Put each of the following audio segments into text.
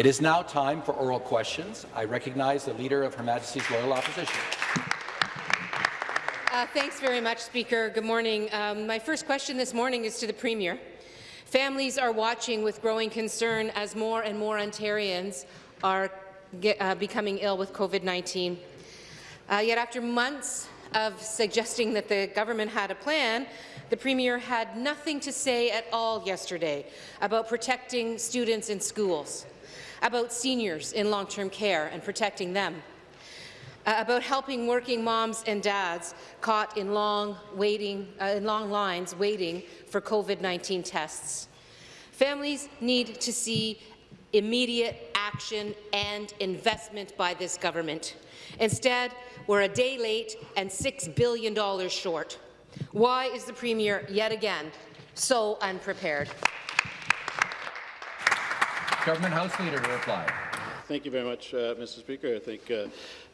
It is now time for oral questions. I recognize the Leader of Her Majesty's Loyal Opposition. Uh, thanks very much, Speaker. Good morning. Um, my first question this morning is to the Premier. Families are watching with growing concern as more and more Ontarians are get, uh, becoming ill with COVID-19. Uh, yet after months of suggesting that the government had a plan, the Premier had nothing to say at all yesterday about protecting students in schools, about seniors in long-term care and protecting them, uh, about helping working moms and dads caught in long, waiting, uh, in long lines waiting for COVID-19 tests. Families need to see immediate action and investment by this government. Instead, we're a day late and $6 billion short. Why is the Premier yet again so unprepared? Government House Leader to reply. Thank you very much, uh, Mr. Speaker. I thank uh,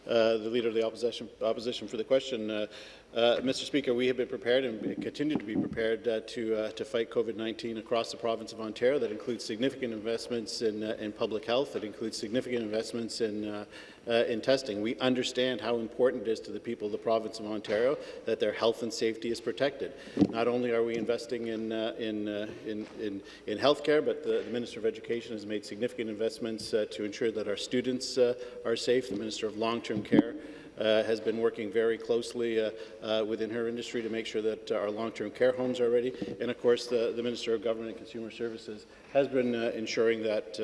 uh, the Leader of the Opposition, opposition for the question. Uh, Mr. Speaker, we have been prepared and continue to be prepared uh, to, uh, to fight COVID-19 across the province of Ontario. That includes significant investments in, uh, in public health. That includes significant investments in, uh, uh, in testing. We understand how important it is to the people of the province of Ontario that their health and safety is protected. Not only are we investing in, in, in, in, in health care, but the, the, Minister of Education has made significant investments to ensure that our students are safe. The Minister of Long-Term Care Uh, has been working very closely uh, uh, within her industry to make sure that uh, our long-term care homes are ready. And of course, the, the Minister of Government and Consumer Services has been uh, ensuring that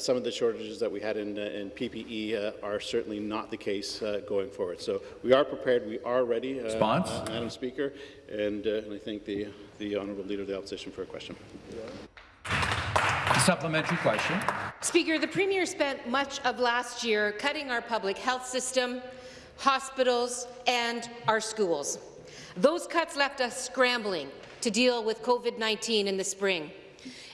some of the shortages that we had in, in PPE are certainly not the case going forward. So we are prepared, we are ready, Response? Madam Speaker, and, and I thank the, the Honourable Leader of the Opposition for a question. Supplementary question. Speaker, the Premier spent much of last year cutting our public health system, hospitals, and our schools. Those cuts left us scrambling to deal with COVID-19 in the spring.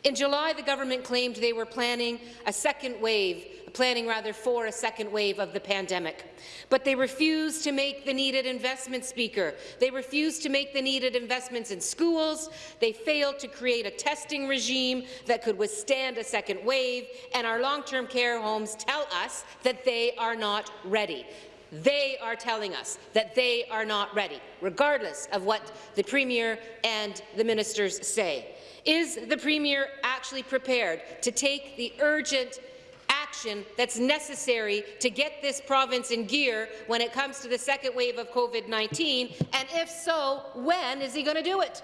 In July, the government claimed they were planning a second wave, planning rather for a second wave of the pandemic. But they refused to make the needed investments, Speaker. They refused to make the needed investments in schools. They failed to create a testing regime that could withstand a second wave, and our long-term care homes tell us that they are not ready. They are telling us that they are not ready, regardless of what the Premier and the ministers say. Is the Premier actually prepared to take the urgent action that's necessary to get this province in gear when it comes to the second wave of COVID-19? And if so, when is he going to do it?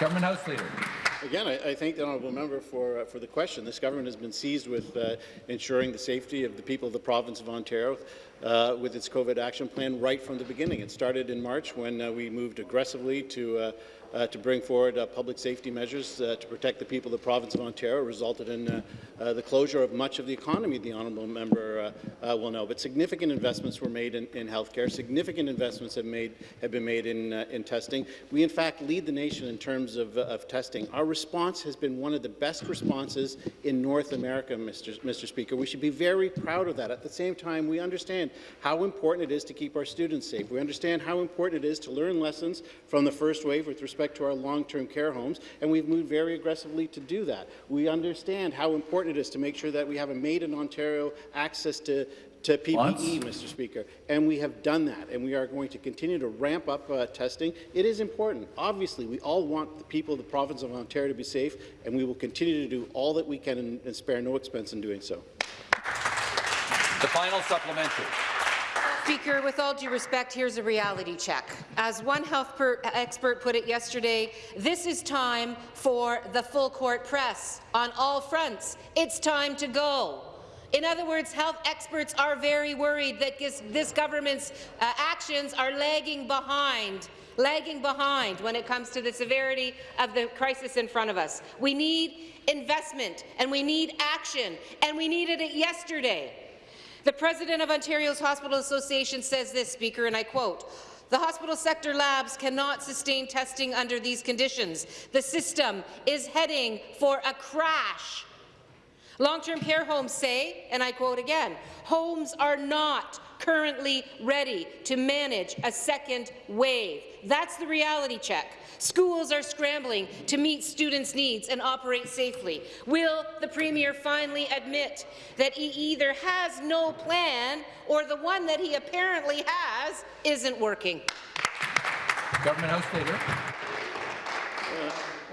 Government House Leader. Again, I, I, thank the honourable member for, uh, for the question. This government has been seized with uh, ensuring the safety of the people of the province of Ontario uh, with its COVID action plan right from the beginning. It started in March when uh, we moved aggressively to uh, to bring forward uh, public safety measures uh, to protect the people of the province of Ontario resulted in uh, uh, the closure of much of the economy, the honourable member uh, will know. But significant investments were made in, in healthcare. Significant investments have, made, have been made in, in testing. We, in fact, lead the nation in terms of, of testing. Our response has been one of the best responses in North America, Mr. Mr. Speaker. We should be very proud of that. At the same time, we understand how important it is to keep our students safe. We understand how important it is to learn lessons from the first wave with respect respect to our long-term care homes, and we've moved very aggressively to do that. We understand how important it is to make sure that we have a made-in-Ontario access to to PPE, Once. Mr. Speaker, and we have done that, and we are going to continue to ramp up uh, testing. It is important. Obviously, we all want the people of the province of Ontario to be safe, and we will continue to do all that we can and, and spare no expense in doing so. The final supplementary. Speaker, with all due respect, here's a reality check. As one health expert put it yesterday, this is time for the full court press on all fronts. It's time to go. In other words, health experts are very worried that this, this government's uh, actions are lagging behind lagging behind when it comes to the severity of the crisis in front of us. We need investment, and we need action, and we needed it yesterday. The president of Ontario's Hospital Association says this, Speaker, and I quote, the hospital sector labs cannot sustain testing under these conditions. The system is heading for a crash. Long-term care homes say, and I quote again, homes are not currently ready to manage a second wave. That's the reality check. Schools are scrambling to meet students' needs and operate safely. Will the Premier finally admit that he either has no plan or the one that he apparently has isn't working? Government House Leader.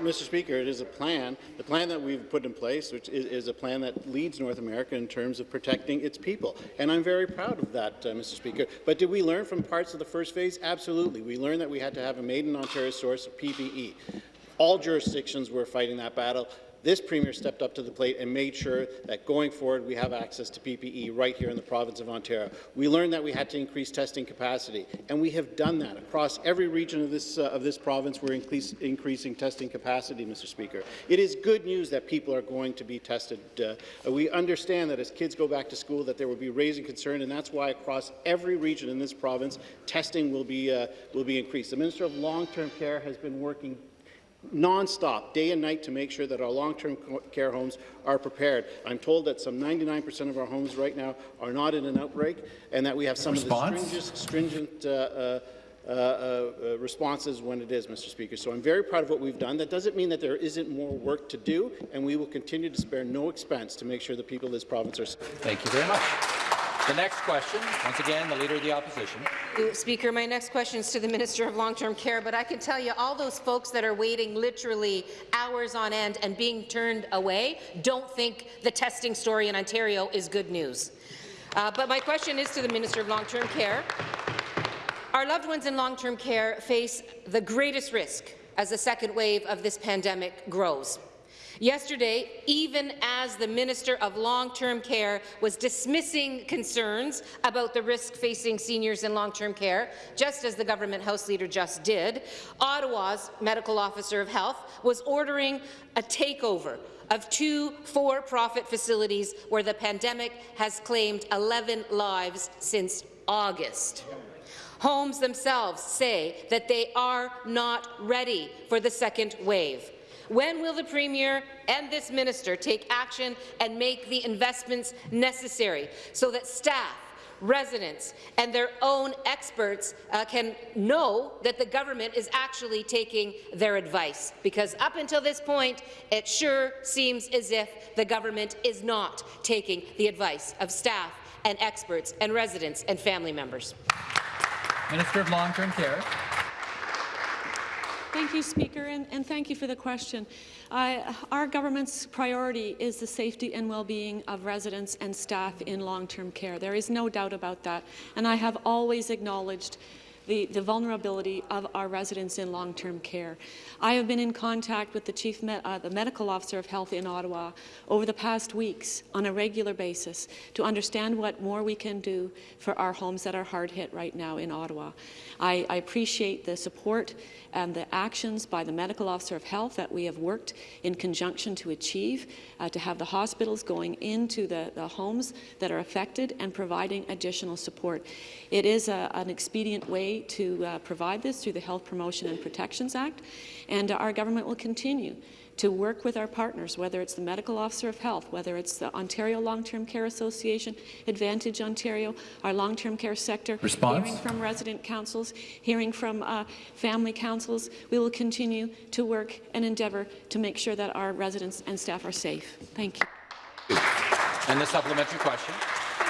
Mr. Speaker, it is a plan, the plan that we've put in place, which is, is, a plan that leads North America in terms of protecting its people. And I'm very proud of that, uh, Mr. Speaker. But did we learn from parts of the first phase? Absolutely. We learned that we had to have a made-in-Ontario source of PPE. All jurisdictions were fighting that battle. This Premier stepped up to the plate and made sure that going forward we have access to PPE right here in the province of Ontario. We learned that we had to increase testing capacity, and we have done that. Across every region of this, uh, of this province, we're increase, increasing testing capacity, Mr. Speaker. It is good news that people are going to be tested. Uh, we understand that as kids go back to school that there will be raising concern, and that's why across every region in this province, testing will be, uh, will be increased. The Minister of Long-Term Care has been working non-stop, day and night, to make sure that our long-term care homes are prepared. I'm told that some 99% of our homes right now are not in an outbreak, and that we have some Response? of the stringent, stringent uh, uh, uh, uh, responses when it is, Mr. Speaker. So I'm very proud of what we've done. That doesn't mean that there isn't more work to do, and we will continue to spare no expense to make sure the people of this province are safe. Thank you very much. The next question, once again, the Leader of the Opposition. Speaker, my next question is to the Minister of Long-Term Care, but I can tell you all those folks that are waiting literally hours on end and being turned away don't think the testing story in Ontario is good news. Uh, but my question is to the Minister of Long-Term Care. Our loved ones in long-term care face the greatest risk as the second wave of this pandemic grows. Yesterday, even as the Minister of Long-Term Care was dismissing concerns about the risk facing seniors in long-term care, just as the government House Leader just did, Ottawa's Medical Officer of Health was ordering a takeover of two for-profit facilities where the pandemic has claimed 11 lives since August. Homes themselves say that they are not ready for the second wave. When will the Premier and this minister take action and make the investments necessary so that staff, residents and their own experts uh, can know that the government is actually taking their advice. Because up until this point, it sure seems as if the government is not taking the advice of staff and experts and residents and family members. Minister of Long-Term Care. Thank you, Speaker, and, and thank you for the question. Uh, our government's priority is the safety and well-being of residents and staff in long-term care. There is no doubt about that, and I have always acknowledged the, the vulnerability of our residents in long-term care. I have been in contact with the Chief uh, the Medical Officer of Health in Ottawa over the past weeks on a regular basis to understand what more we can do for our homes that are hard hit right now in Ottawa. I, I appreciate the support and the actions by the Medical Officer of Health that we have worked in conjunction to achieve, uh, to have the hospitals going into the, the, homes that are affected and providing additional support. It is a, an expedient way to uh, provide this through the Health Promotion and Protections Act, and our government will continue to work with our partners, whether it's the Medical Officer of Health, whether it's the Ontario Long-Term Care Association, Advantage Ontario, our long-term care sector, Response? hearing from resident councils, hearing from uh, family councils. We will continue to work and endeavour to make sure that our residents and staff are safe. Thank you. And the supplementary question.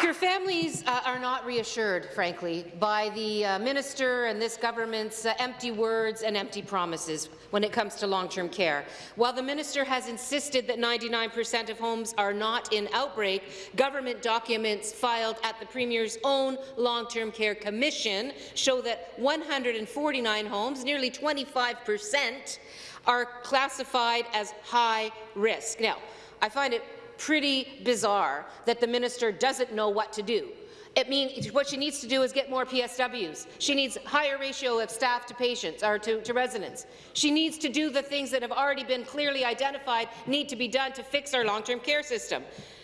Your families uh, are not reassured, frankly, by the uh, minister and this government's uh, empty words and empty promises when it comes to long-term care. While the minister has insisted that 99% of homes are not in outbreak, government documents filed at the Premier's own Long-Term Care Commission show that 149 homes, nearly 25%, are classified as high risk. Now, I find it pretty bizarre that the minister doesn't know what to do. It means what she needs to do is get more PSWs. She needs higher ratio of staff to patients or to, to residents. She needs to do the things that have already been clearly identified need to be done to fix our long-term care system.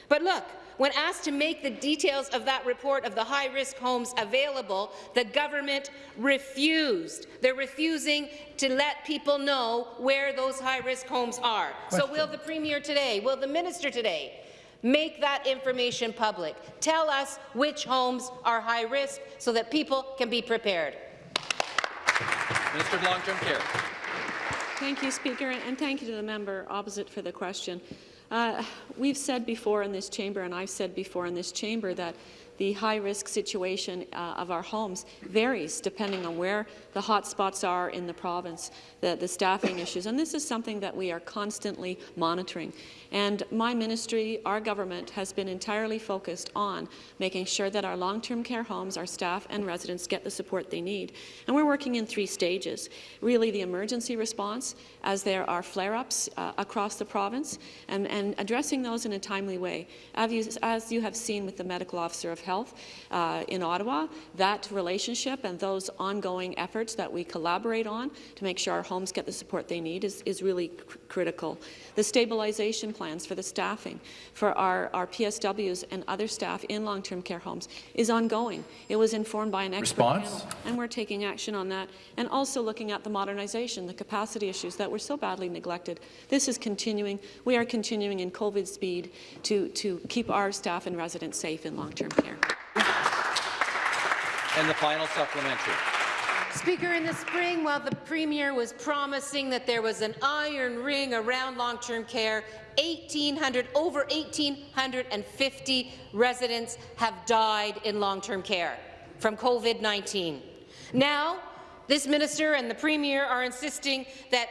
But look, when asked to make the details of that report of the high-risk homes available, the government refused. They're refusing to let people know where those high-risk homes are. Question. So will the Premier today, will the Minister today, Make that information public. Tell us which homes are high risk so that people can be prepared. Minister of Long-Term Care. Thank you, Speaker, and thank you to the member opposite for the question. Uh, we've said before in this chamber, and I've said before in this chamber, that the high-risk situation uh, of our homes varies depending on where the hot spots are in the province, the, the staffing issues, and this is something that we are constantly monitoring. And my ministry, our government, has been entirely focused on making sure that our long-term care homes, our staff and residents get the support they need. And we're working in three stages. Really, the emergency response, as there are flare-ups uh, across the province, and, and, addressing those in a timely way. As you, as you have seen with the medical officer of health uh, in Ottawa, that relationship and those ongoing efforts that we collaborate on to make sure our homes get the support they need is, is really cr critical. The stabilization plans for the staffing for our, our PSWs and other staff in long-term care homes is ongoing. It was informed by an expert Response? panel, and we're taking action on that, and also looking at the modernization, the capacity issues that were so badly neglected. This is continuing. We are continuing in COVID speed to, to keep our staff and residents safe in long-term care. And the final supplementary. Speaker, in the spring, while the Premier was promising that there was an iron ring around long-term care, 1,800, over 1,850 residents have died in long-term care from COVID-19. Now, this minister and the Premier are insisting that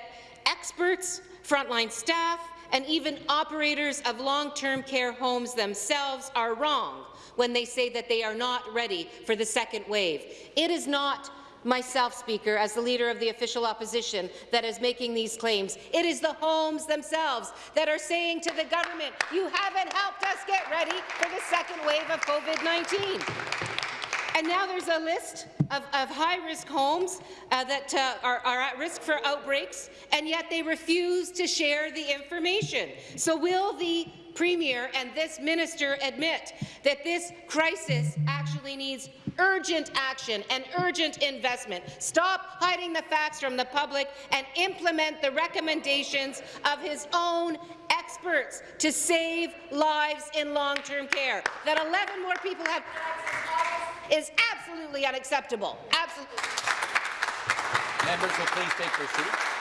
experts, frontline staff, and even operators of long-term care homes themselves are wrong when they say that they are not ready for the second wave. It is not myself, Speaker, as the Leader of the official opposition, that is making these claims. It is the homes themselves that are saying to the government, you haven't helped us get ready for the second wave of COVID-19. And now there's a list of, of high-risk homes uh, that uh, are, are at risk for outbreaks, and yet they refuse to share the information. So will the Premier and this minister admit that this crisis actually needs urgent action and urgent investment. Stop hiding the facts from the public and implement the recommendations of his own experts to save lives in long-term care. That 11 more people have is absolutely unacceptable. Absolutely. Members will please take their seats.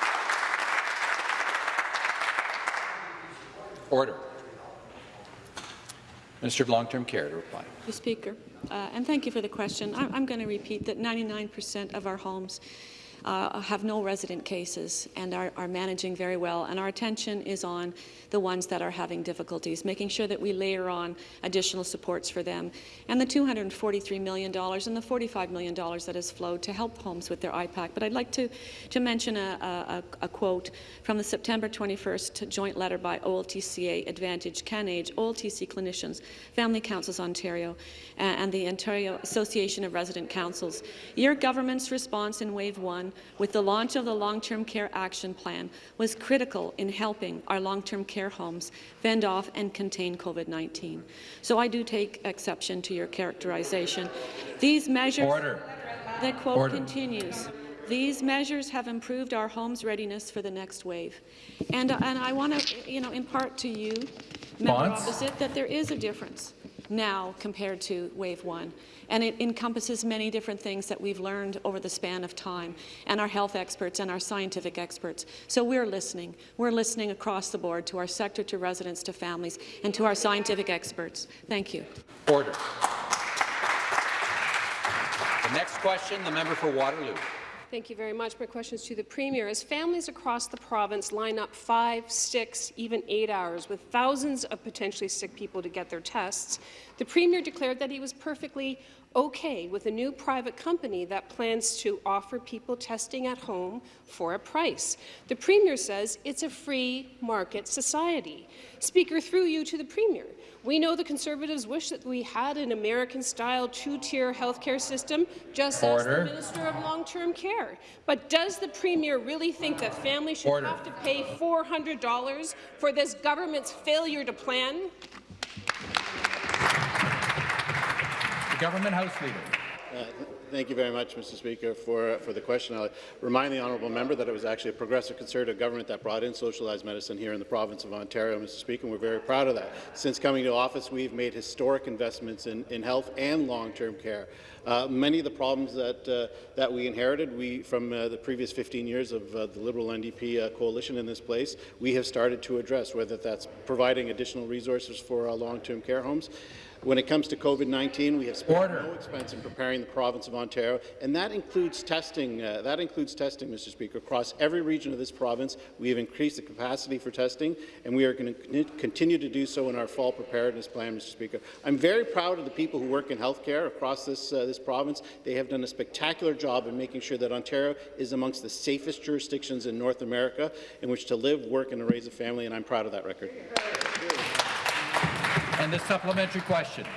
Order. Minister of Long-Term Care to reply. Mr. Speaker, uh, and thank you for the question. I I'm going to repeat that 99% of our homes uh, have no resident cases and are, are, managing very well. And our attention is on the ones that are having difficulties, making sure that we layer on additional supports for them. And the $243 million and the $45 million that has flowed to help homes with their IPAC. But I'd like to, to mention a, a, a quote from the September 21st joint letter by OLTCA, Advantage, CanAge, OLTC clinicians, Family Councils Ontario, and the Ontario Association of Resident Councils. Your government's response in Wave 1 with the launch of the Long-Term Care Action Plan was critical in helping our long-term care homes fend off and contain COVID-19. So I do take exception to your characterization. These measures... Order. The quote Order. continues. These measures have improved our home's readiness for the next wave. And, and I want to, you know, impart to you, member opposite, that there is a difference now compared to wave one. And it encompasses many different things that we've learned over the span of time, and our health experts and our scientific experts. So we're listening. We're listening across the board to our sector, to residents, to families, and to our scientific experts. Thank you. Order. The next question, the member for Waterloo. Thank you very much. My question is to the Premier. As families across the province line up five, six, even eight hours with thousands of potentially sick people to get their tests, the Premier declared that he was perfectly okay with a new private company that plans to offer people testing at home for a price. The Premier says it's a free market society. Speaker, through you to the Premier, we know the Conservatives wish that we had an American-style two-tier healthcare system, just Order. as the Minister of Long-Term Care. But does the Premier really think that families should Order. have to pay $400 for this government's failure to plan? The Government House Leader. Uh, Thank you very much, Mr. Speaker, for, for the question. I'll remind the honourable member that it was actually a progressive Conservative government that brought in socialized medicine here in the province of Ontario, Mr. Speaker, and we're very proud of that. Since coming to office, we've made historic investments in, in health and long-term care. Uh, many of the problems that, uh, that we inherited we, from uh, the previous 15 years of uh, the Liberal NDP uh, coalition in this place, we have started to address, whether that's providing additional resources for uh, long-term care homes, when it comes to COVID-19, we have spent Order. no expense in preparing the province of Ontario, and that includes testing. Uh, that includes testing, Mr. Speaker, across every region of this province. We have increased the capacity for testing, and we are going to continue to do so in our fall preparedness plan, Mr. Speaker. I'm very proud of the people who work in healthcare across this uh, this province. They have done a spectacular job in making sure that Ontario is amongst the safest jurisdictions in North America in which to live, work, and raise a family, and I'm proud of that record. And the supplementary question.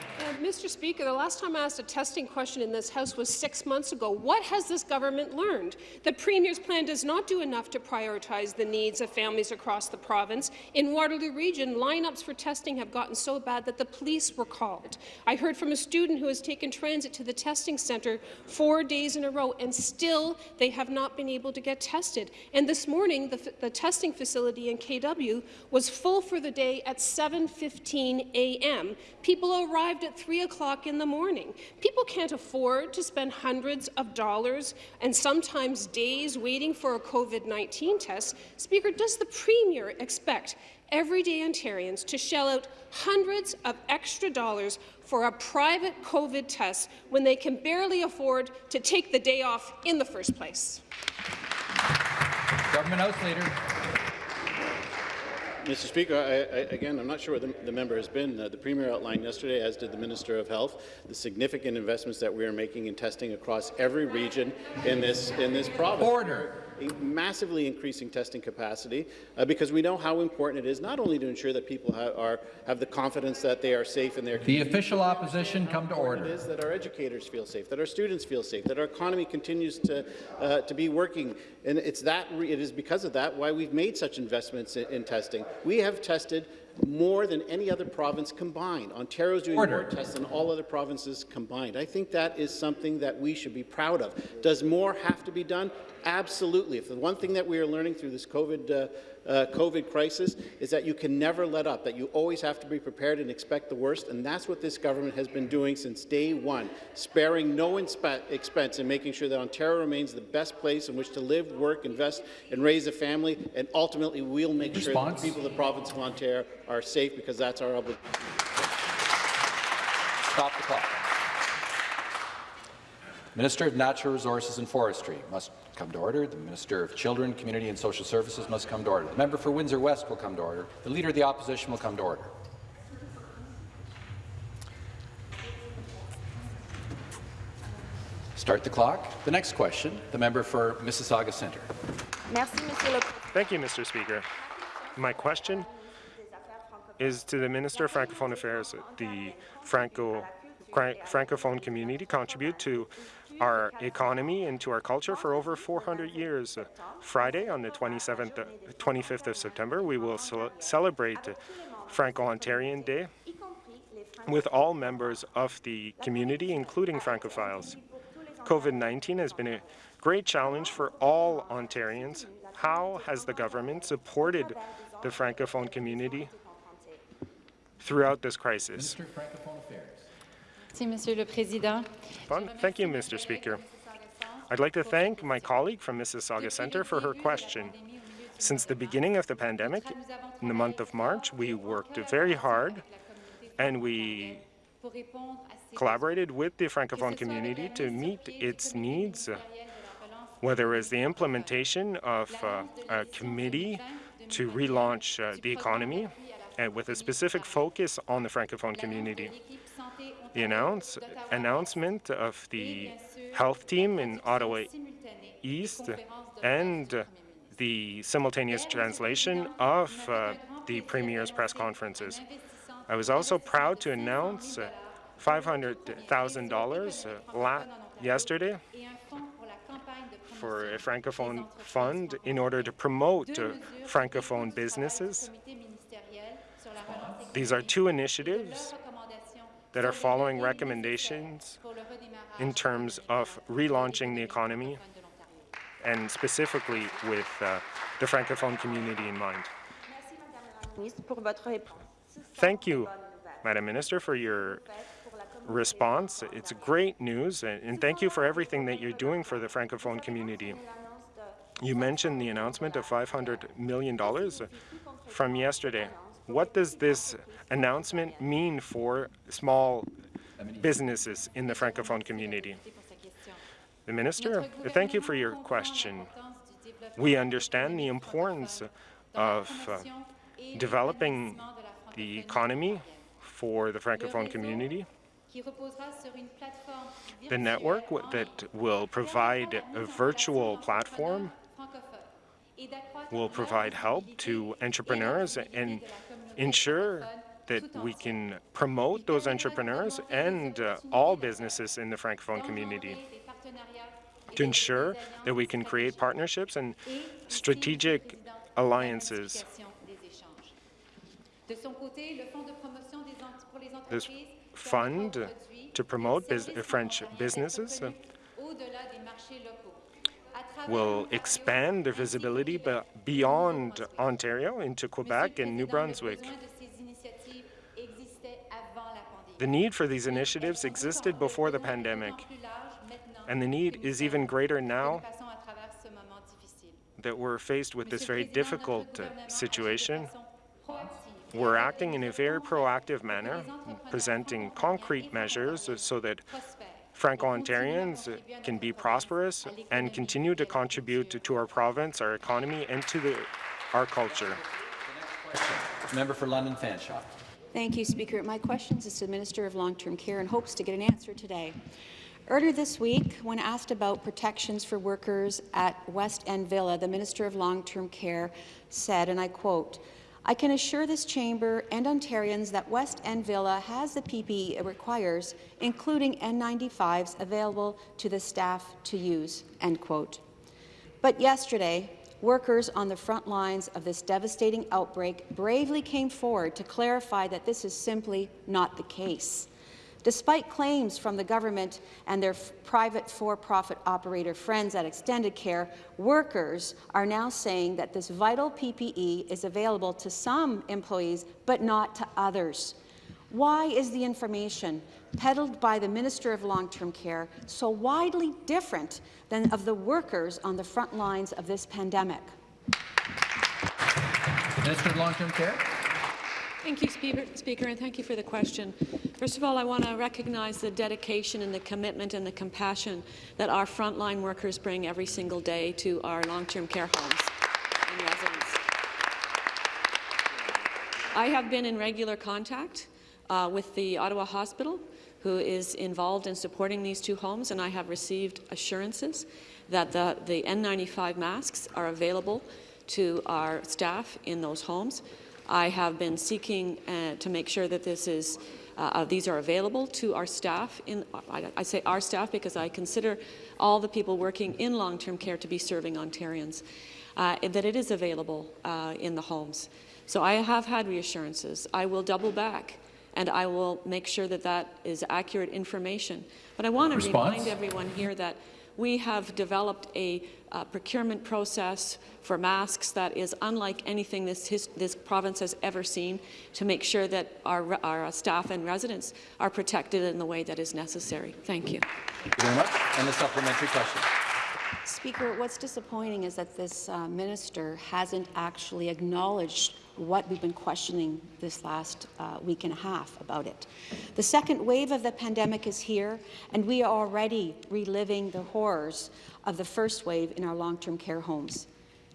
Mr. Speaker, the last time I asked a testing question in this House was six months ago. What has this government learned? The Premier's plan does not do enough to prioritize the needs of families across the province. In Waterloo Region, lineups for testing have gotten so bad that the police were called. I heard from a student who has taken transit to the testing centre four days in a row, and still they have not been able to get tested. And this morning, the, the testing facility in KW was full for the day at 7.15 a.m. People arrived at 3 o'clock in the morning. People can't afford to spend hundreds of dollars and sometimes days waiting for a COVID-19 test. Speaker, does the Premier expect everyday Ontarians to shell out hundreds of extra dollars for a private COVID test when they can barely afford to take the day off in the first place? Government House Leader. Mr. Speaker, I, I, again, I'm not sure what the, the member has been. Uh, the Premier outlined yesterday, as did the Minister of Health, the significant investments that we are making in testing across every region in this in this province. Order. Massively increasing testing capacity uh, because we know how important it is not only to ensure that people ha are have the confidence that they are safe in their The official opposition come to order. is that our educators feel safe, that our students feel safe, that our economy continues to, uh, to be working. And it's that, it is because of that why we've made such investments in, in testing. We have tested more than any other province combined. Ontario's doing Order. more tests than all other provinces combined. I think that is something that we should be proud of. Does more have to be done? Absolutely. If the one thing that we are learning through this COVID, uh, uh, COVID crisis is that you can never let up, that you always have to be prepared and expect the worst, and that's what this government has been doing since day one, sparing no expense in making sure that Ontario remains the best place in which to live, work, invest, and raise a family, and ultimately we'll make sure that the people of the province of Ontario are safe because that's our obligation. Stop the clock. Minister of Natural Resources and Forestry must come to order. The Minister of Children, Community and Social Services must come to order. The member for Windsor West will come to order. The Leader of the Opposition will come to order. Start the clock. The next question, the member for Mississauga Centre. Merci, Monsieur le Thank you, Mr. Speaker. My question is to the Minister of Francophone Affairs. The Franco, Francophone community contribute to our economy and to our culture for over 400 years. Friday, on the 27th, uh, 25th of September, we will celebrate Franco-Ontarian Day with all members of the community, including Francophiles. COVID-19 has been a great challenge for all Ontarians. How has the government supported the Francophone community throughout this crisis? Thank you, Mr. Speaker. I'd like to thank my colleague from Mississauga Centre for her question. Since the beginning of the pandemic, in the month of March, we worked very hard and we collaborated with the Francophone community to meet its needs, whether it's the implementation of uh, a committee to relaunch uh, the economy, and with a specific focus on the Francophone community. The announce, announcement of the health team in Ottawa East and the simultaneous translation of uh, the Premier's press conferences. I was also proud to announce uh, $500,000 uh, yesterday for a Francophone fund in order to promote uh, Francophone businesses. These are two initiatives that are following recommendations in terms of relaunching the economy and specifically with uh, the Francophone community in mind. Thank you, Madam Minister, for your response. It's great news, and, and thank you for everything that you're doing for the Francophone community. You mentioned the announcement of $500 million from yesterday. What does this announcement mean for small businesses in the Francophone community? The Minister, thank you for your question. We understand the importance of uh, developing the economy for the Francophone community. The network that will provide a virtual platform will provide help to entrepreneurs and ensure that we can promote those entrepreneurs and uh, all businesses in the Francophone community to ensure that we can create partnerships and strategic alliances. This fund to promote bus French businesses will expand their visibility beyond Ontario into Quebec and New Brunswick. The need for these initiatives existed before the pandemic, and the need is even greater now that we're faced with this very difficult uh, situation. We're acting in a very proactive manner, presenting concrete measures so that Franco-Ontarians can be prosperous and continue to contribute to, to our province, our economy, and to the, our culture. Member for London Fanshawe. Thank you, Speaker. My question is to the Minister of Long-Term Care and hopes to get an answer today. Earlier this week, when asked about protections for workers at West End Villa, the Minister of Long-Term Care said, and I quote, I can assure this chamber and Ontarians that West End Villa has the PPE it requires, including N95s available to the staff to use." End quote. But yesterday, workers on the front lines of this devastating outbreak bravely came forward to clarify that this is simply not the case. Despite claims from the government and their private for-profit operator friends at Extendicare, workers are now saying that this vital PPE is available to some employees but not to others. Why is the information peddled by the Minister of Long-Term Care so widely different than of the workers on the front lines of this pandemic? Minister of Long-Term Care. Thank you, Speaker, and thank you for the question. First of all, I want to recognize the dedication and the commitment and the compassion that our frontline workers bring every single day to our long-term care homes and residents. I have been in regular contact uh, with the Ottawa Hospital, who is involved in supporting these two homes, and I have received assurances that the, the N95 masks are available to our staff in those homes. I have been seeking uh, to make sure that this is uh, uh, these are available to our staff. In, I, I, say our staff because I consider all the people working in long-term care to be serving Ontarians, uh, that it is available uh, in the homes. So I have had reassurances. I will double back and I will make sure that that is accurate information. But I want to remind everyone here that we have developed a uh, procurement process for masks that is unlike anything this, his, this province has ever seen to make sure that our, our staff and residents are protected in the way that is necessary. Thank you. Thank you very much. And the supplementary question. Speaker, what's disappointing is that this uh, minister hasn't actually acknowledged what we've been questioning this last uh, week and a half about it. The second wave of the pandemic is here, and we are already reliving the horrors of the first wave in our long-term care homes.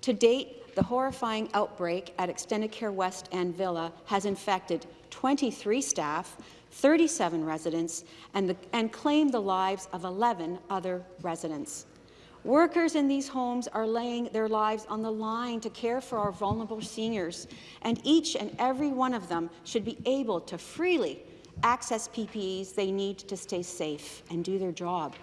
To date, the horrifying outbreak at Extendicare West End Villa has infected 23 staff, 37 residents, and, the, and claimed the lives of 11 other residents. Workers in these homes are laying their lives on the line to care for our vulnerable seniors, and each and every one of them should be able to freely access PPEs they need to stay safe and do their job.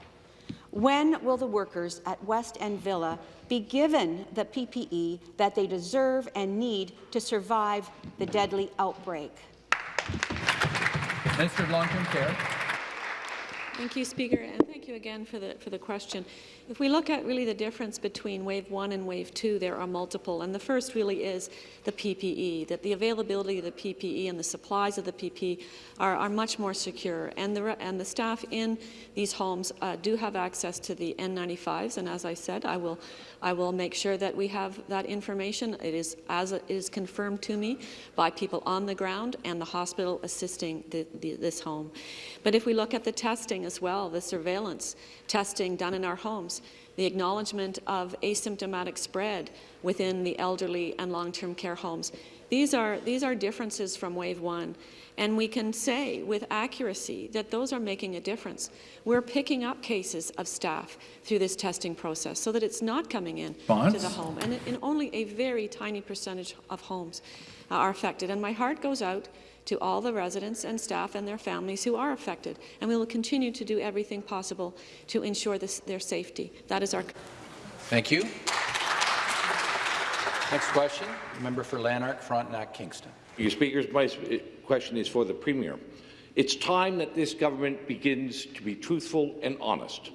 When will the workers at West End Villa be given the PPE that they deserve and need to survive the deadly outbreak? Minister of Long-Term Care. Thank you, Speaker, and thank you again for the, for the question. If we look at really the difference between Wave 1 and Wave 2, there are multiple, and the first really is the PPE, that the availability of the PPE and the supplies of the PPE are, are much more secure, and the, and the staff in these homes uh, do have access to the N95s, and as I said, I will, I will make sure that we have that information. It is, as it is confirmed to me by people on the ground and the hospital assisting the, the, this home. But if we look at the testing as well, the surveillance testing done in our homes, the acknowledgement of asymptomatic spread within the elderly and long-term care homes. These are, these are differences from wave one, and we can say with accuracy that those are making a difference. We're picking up cases of staff through this testing process so that it's not coming in Bonds? to the home, and in only a very tiny percentage of homes uh, are affected. And my heart goes out to all the residents and staff and their families who are affected, and we will continue to do everything possible to ensure this, their safety. That is our Thank you. Next question, member for Lanark, Frontenac, Kingston. Your Speakers, my uh, question is for the Premier. It's time that this government begins to be truthful and honest.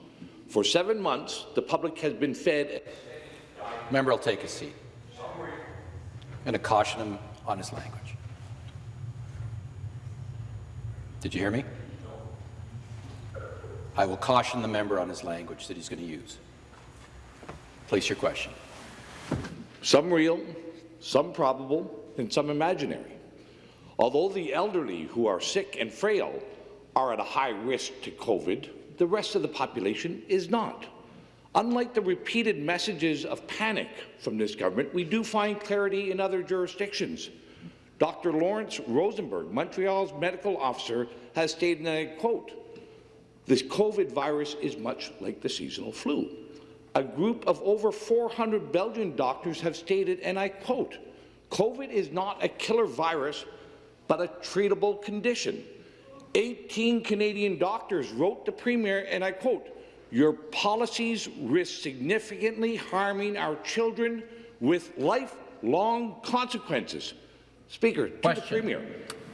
For seven months, the public has been fed. Member will take a seat. I'm to caution him on his language. Did you hear me? I will caution the member on his language that he's going to use. Place your question. Some real, some probable, and some imaginary. Although the elderly who are sick and frail are at a high risk to COVID, the rest of the population is not. Unlike the repeated messages of panic from this government, we do find clarity in other jurisdictions. Dr. Lawrence Rosenberg, Montreal's medical officer, has stated, and I quote, this COVID virus is much like the seasonal flu. A group of over 400 Belgian doctors have stated, and I quote, COVID is not a killer virus, but a treatable condition. 18 Canadian doctors wrote the Premier, and I quote, your policies risk significantly harming our children with lifelong consequences. Speaker, to the Premier,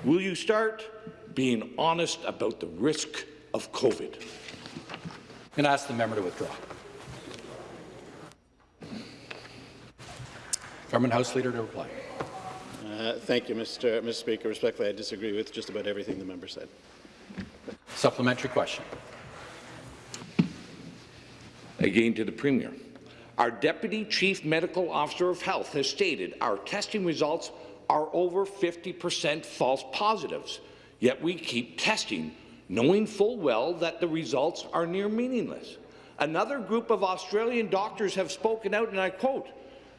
will you start being honest about the risk of COVID? I'm going to ask the member to withdraw. Government House Leader to reply. Uh, thank you, Mr. Mr. Speaker. Respectfully, I disagree with just about everything the member said. Supplementary question. Again to the Premier. Our Deputy Chief Medical Officer of Health has stated our testing results are over 50% false positives, yet we keep testing, knowing full well that the results are near meaningless. Another group of Australian doctors have spoken out, and I quote,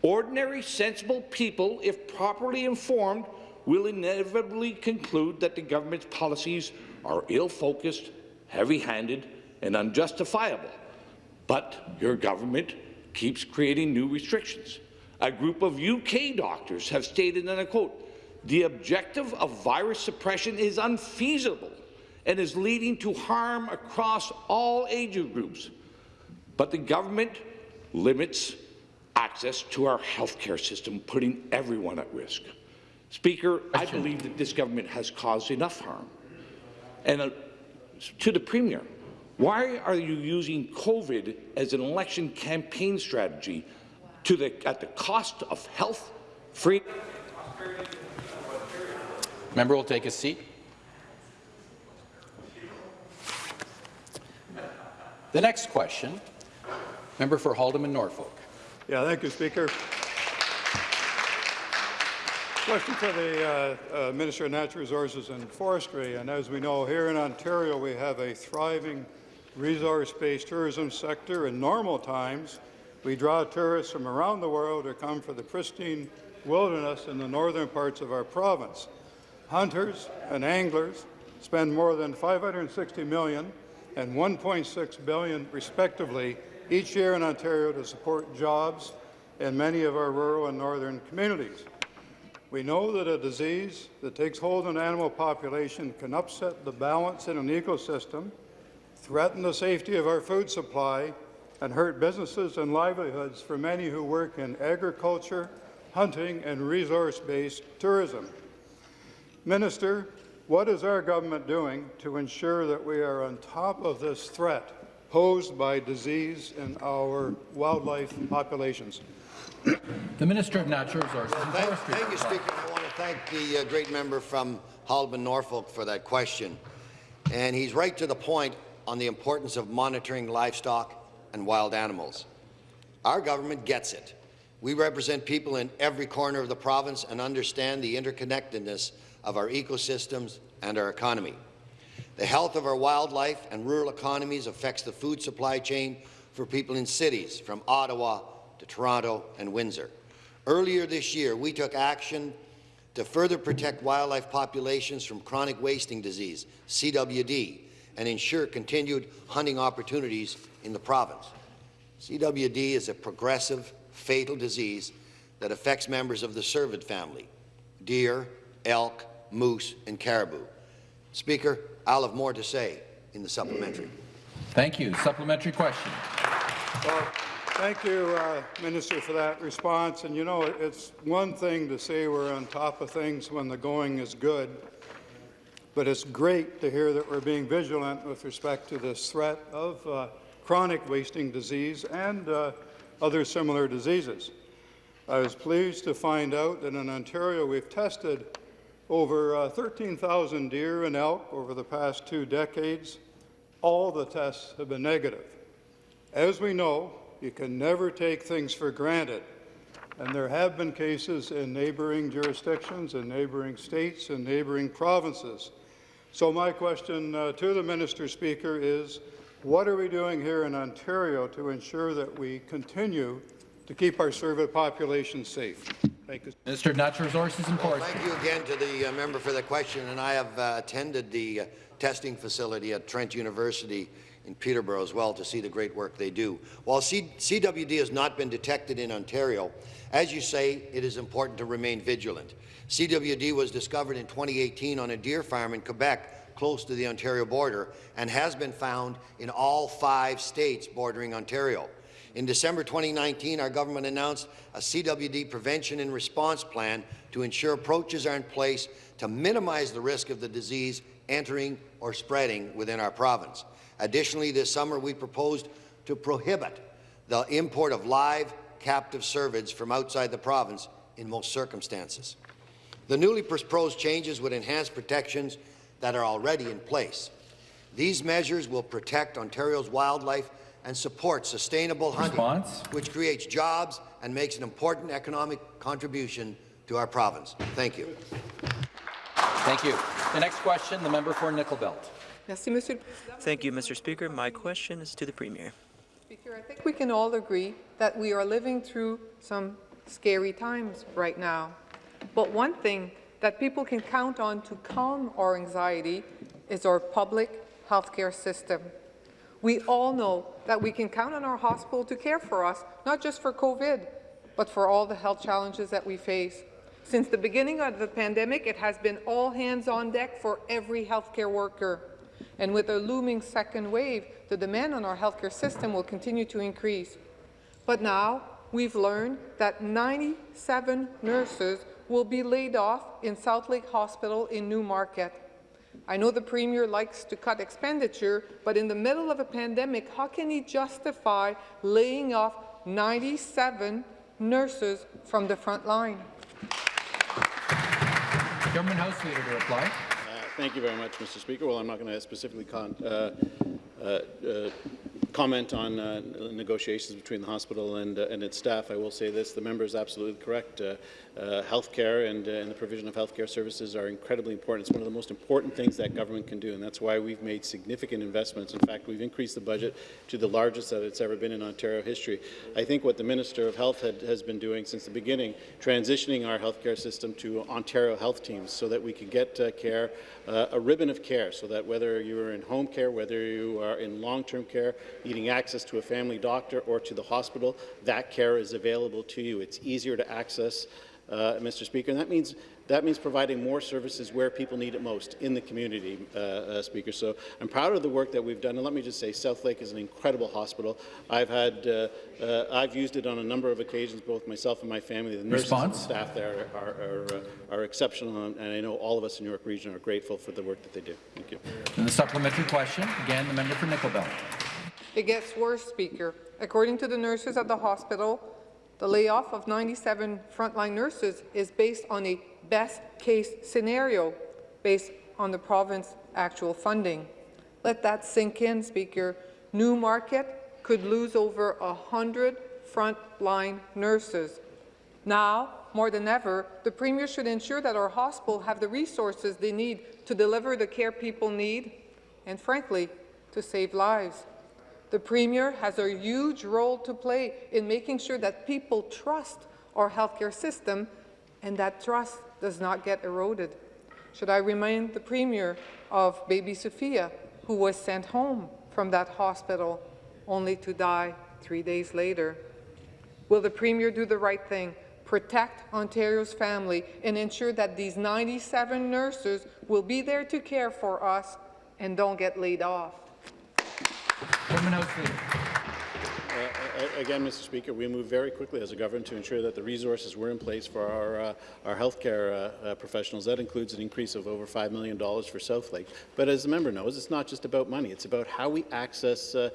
ordinary, sensible people, if properly informed, will inevitably conclude that the government's policies are ill-focused, heavy-handed, and unjustifiable. But your government keeps creating new restrictions. A group of UK doctors have stated, and I quote, the objective of virus suppression is unfeasible and is leading to harm across all age groups. But the government limits access to our healthcare system, putting everyone at risk. Speaker, I believe that this government has caused enough harm. And uh, to the Premier, why are you using COVID as an election campaign strategy to the, at the cost of health, free? Member will take a seat. The next question, member for Haldimand Norfolk. Yeah, thank you, Speaker. Question for the uh, uh, Minister of Natural Resources and Forestry. And as we know, here in Ontario, we have a thriving resource-based tourism sector. In normal times, we draw tourists from around the world who come for the pristine wilderness in the northern parts of our province. Hunters and anglers spend more than 560 million and 1.6 billion, respectively, each year in Ontario to support jobs in many of our rural and northern communities. We know that a disease that takes hold in an animal population can upset the balance in an ecosystem, threaten the safety of our food supply, and hurt businesses and livelihoods for many who work in agriculture, hunting, and resource-based tourism. Minister, what is our government doing to ensure that we are on top of this threat posed by disease in our wildlife populations? The Minister of Natural Resources and Thank, Forestry. thank you, Speaker. I want to thank the uh, great member from Halban, Norfolk, for that question. And he's right to the point on the importance of monitoring livestock and wild animals. Our government gets it. We represent people in every corner of the province and understand the interconnectedness of our ecosystems and our economy. The health of our wildlife and rural economies affects the food supply chain for people in cities, from Ottawa to Toronto and Windsor. Earlier this year, we took action to further protect wildlife populations from chronic wasting disease, CWD, and ensure continued hunting opportunities in the province. CWD is a progressive, fatal disease that affects members of the cervid family, deer, elk, moose, and caribou. Speaker, I'll have more to say in the supplementary. Thank you. Supplementary question. Well, thank you, uh, Minister, for that response. And you know, it's one thing to say we're on top of things when the going is good, but it's great to hear that we're being vigilant with respect to this threat of uh, chronic wasting disease and uh, other similar diseases. I was pleased to find out that in Ontario we've tested over uh, 13,000 deer and elk over the past two decades. All the tests have been negative. As we know, you can never take things for granted, and there have been cases in neighboring jurisdictions, in neighboring states, in neighboring provinces. So my question uh, to the Minister Speaker is, what are we doing here in Ontario to ensure that we continue to keep our cervid population safe? Thank you. Minister of Natural Resources and Well, thank you again to the uh, member for the question, and I have uh, attended the uh, testing facility at Trent University in Peterborough as well to see the great work they do. While C CWD has not been detected in Ontario, as you say, it is important to remain vigilant. CWD was discovered in 2018 on a deer farm in Quebec, close to the Ontario border, and has been found in all five states bordering Ontario. In December 2019, our government announced a CWD prevention and response plan to ensure approaches are in place to minimize the risk of the disease entering or spreading within our province. Additionally, this summer we proposed to prohibit the import of live captive cervids from outside the province in most circumstances. The newly proposed changes would enhance protections that are already in place. These measures will protect Ontario's wildlife and support sustainable hunting, Response? which creates jobs and makes an important economic contribution to our province. Thank you. Thank you. The next question, the member for Nickel Belt. Thank you, Mr. Speaker. My question is to the Premier. Speaker, I think we can all agree that we are living through some scary times right now. But one thing that people can count on to calm our anxiety is our public healthcare system. We all know that we can count on our hospital to care for us, not just for COVID, but for all the health challenges that we face. Since the beginning of the pandemic, it has been all hands on deck for every healthcare worker. And with a looming second wave, the demand on our healthcare system will continue to increase. But now, we've learned that 97 nurses will be laid off in Southlake Hospital in Newmarket. I know the Premier likes to cut expenditure, but in the middle of a pandemic, how can he justify laying off 97 nurses from the front line? Government House Leader to reply. Thank you very much, Mr. Speaker. Well, I'm not going to specifically con uh, uh, uh, comment on uh, negotiations between the hospital and, uh, and its staff. I will say this, the member is absolutely correct. Uh, uh, healthcare and, uh, and the provision of healthcare services are incredibly important. It's one of the most important things that government can do, and that's why we've made significant investments. In fact, we've increased the budget to the largest that it's ever been in Ontario history. I think what the Minister of Health had, has been doing since the beginning, transitioning our healthcare system to Ontario health teams so that we can get uh, care, a ribbon of care, so that whether you are in home care, whether you are in long-term care, needing access to a family doctor or to the hospital, that care is available to you. It's easier to access uh, Mr. Speaker, and that means that means providing more services where people need it most in the community, uh, uh, Speaker. So I'm proud of the work that we've done, and let me just say, Southlake is an incredible hospital. I've had, uh, uh, I've used it on a number of occasions, both myself and my family. The nurses and Response? staff there are, are, uh, are exceptional, and I know all of us in York Region are grateful for the work that they do. Thank you. And the supplementary question, again, the member for Nickel Belt. It gets worse, Speaker. According to the nurses at the hospital, the layoff of 97 frontline nurses is based on a best-case scenario based on the province's actual funding. Let that sink in, Speaker. Newmarket could lose over 100 frontline nurses. Now, more than ever, the Premier should ensure that our hospitals have the resources they need to deliver the care people need and, frankly, to save lives. The Premier has a huge role to play in making sure that people trust our healthcare system and that trust does not get eroded. Should I remind the Premier of baby Sophia, who was sent home from that hospital only to die three days later? Will the Premier do the right thing, protect Ontario's family, and ensure that these 97 nurses will be there to care for us and don't get laid off? Uh, Again, Mr. Speaker, we moved very quickly as a government to ensure that the resources were in place for our, uh, our healthcare uh, uh, professionals. That includes an increase of over $5 million for Southlake. But as the member knows, it's not just about money. It's about how we access uh,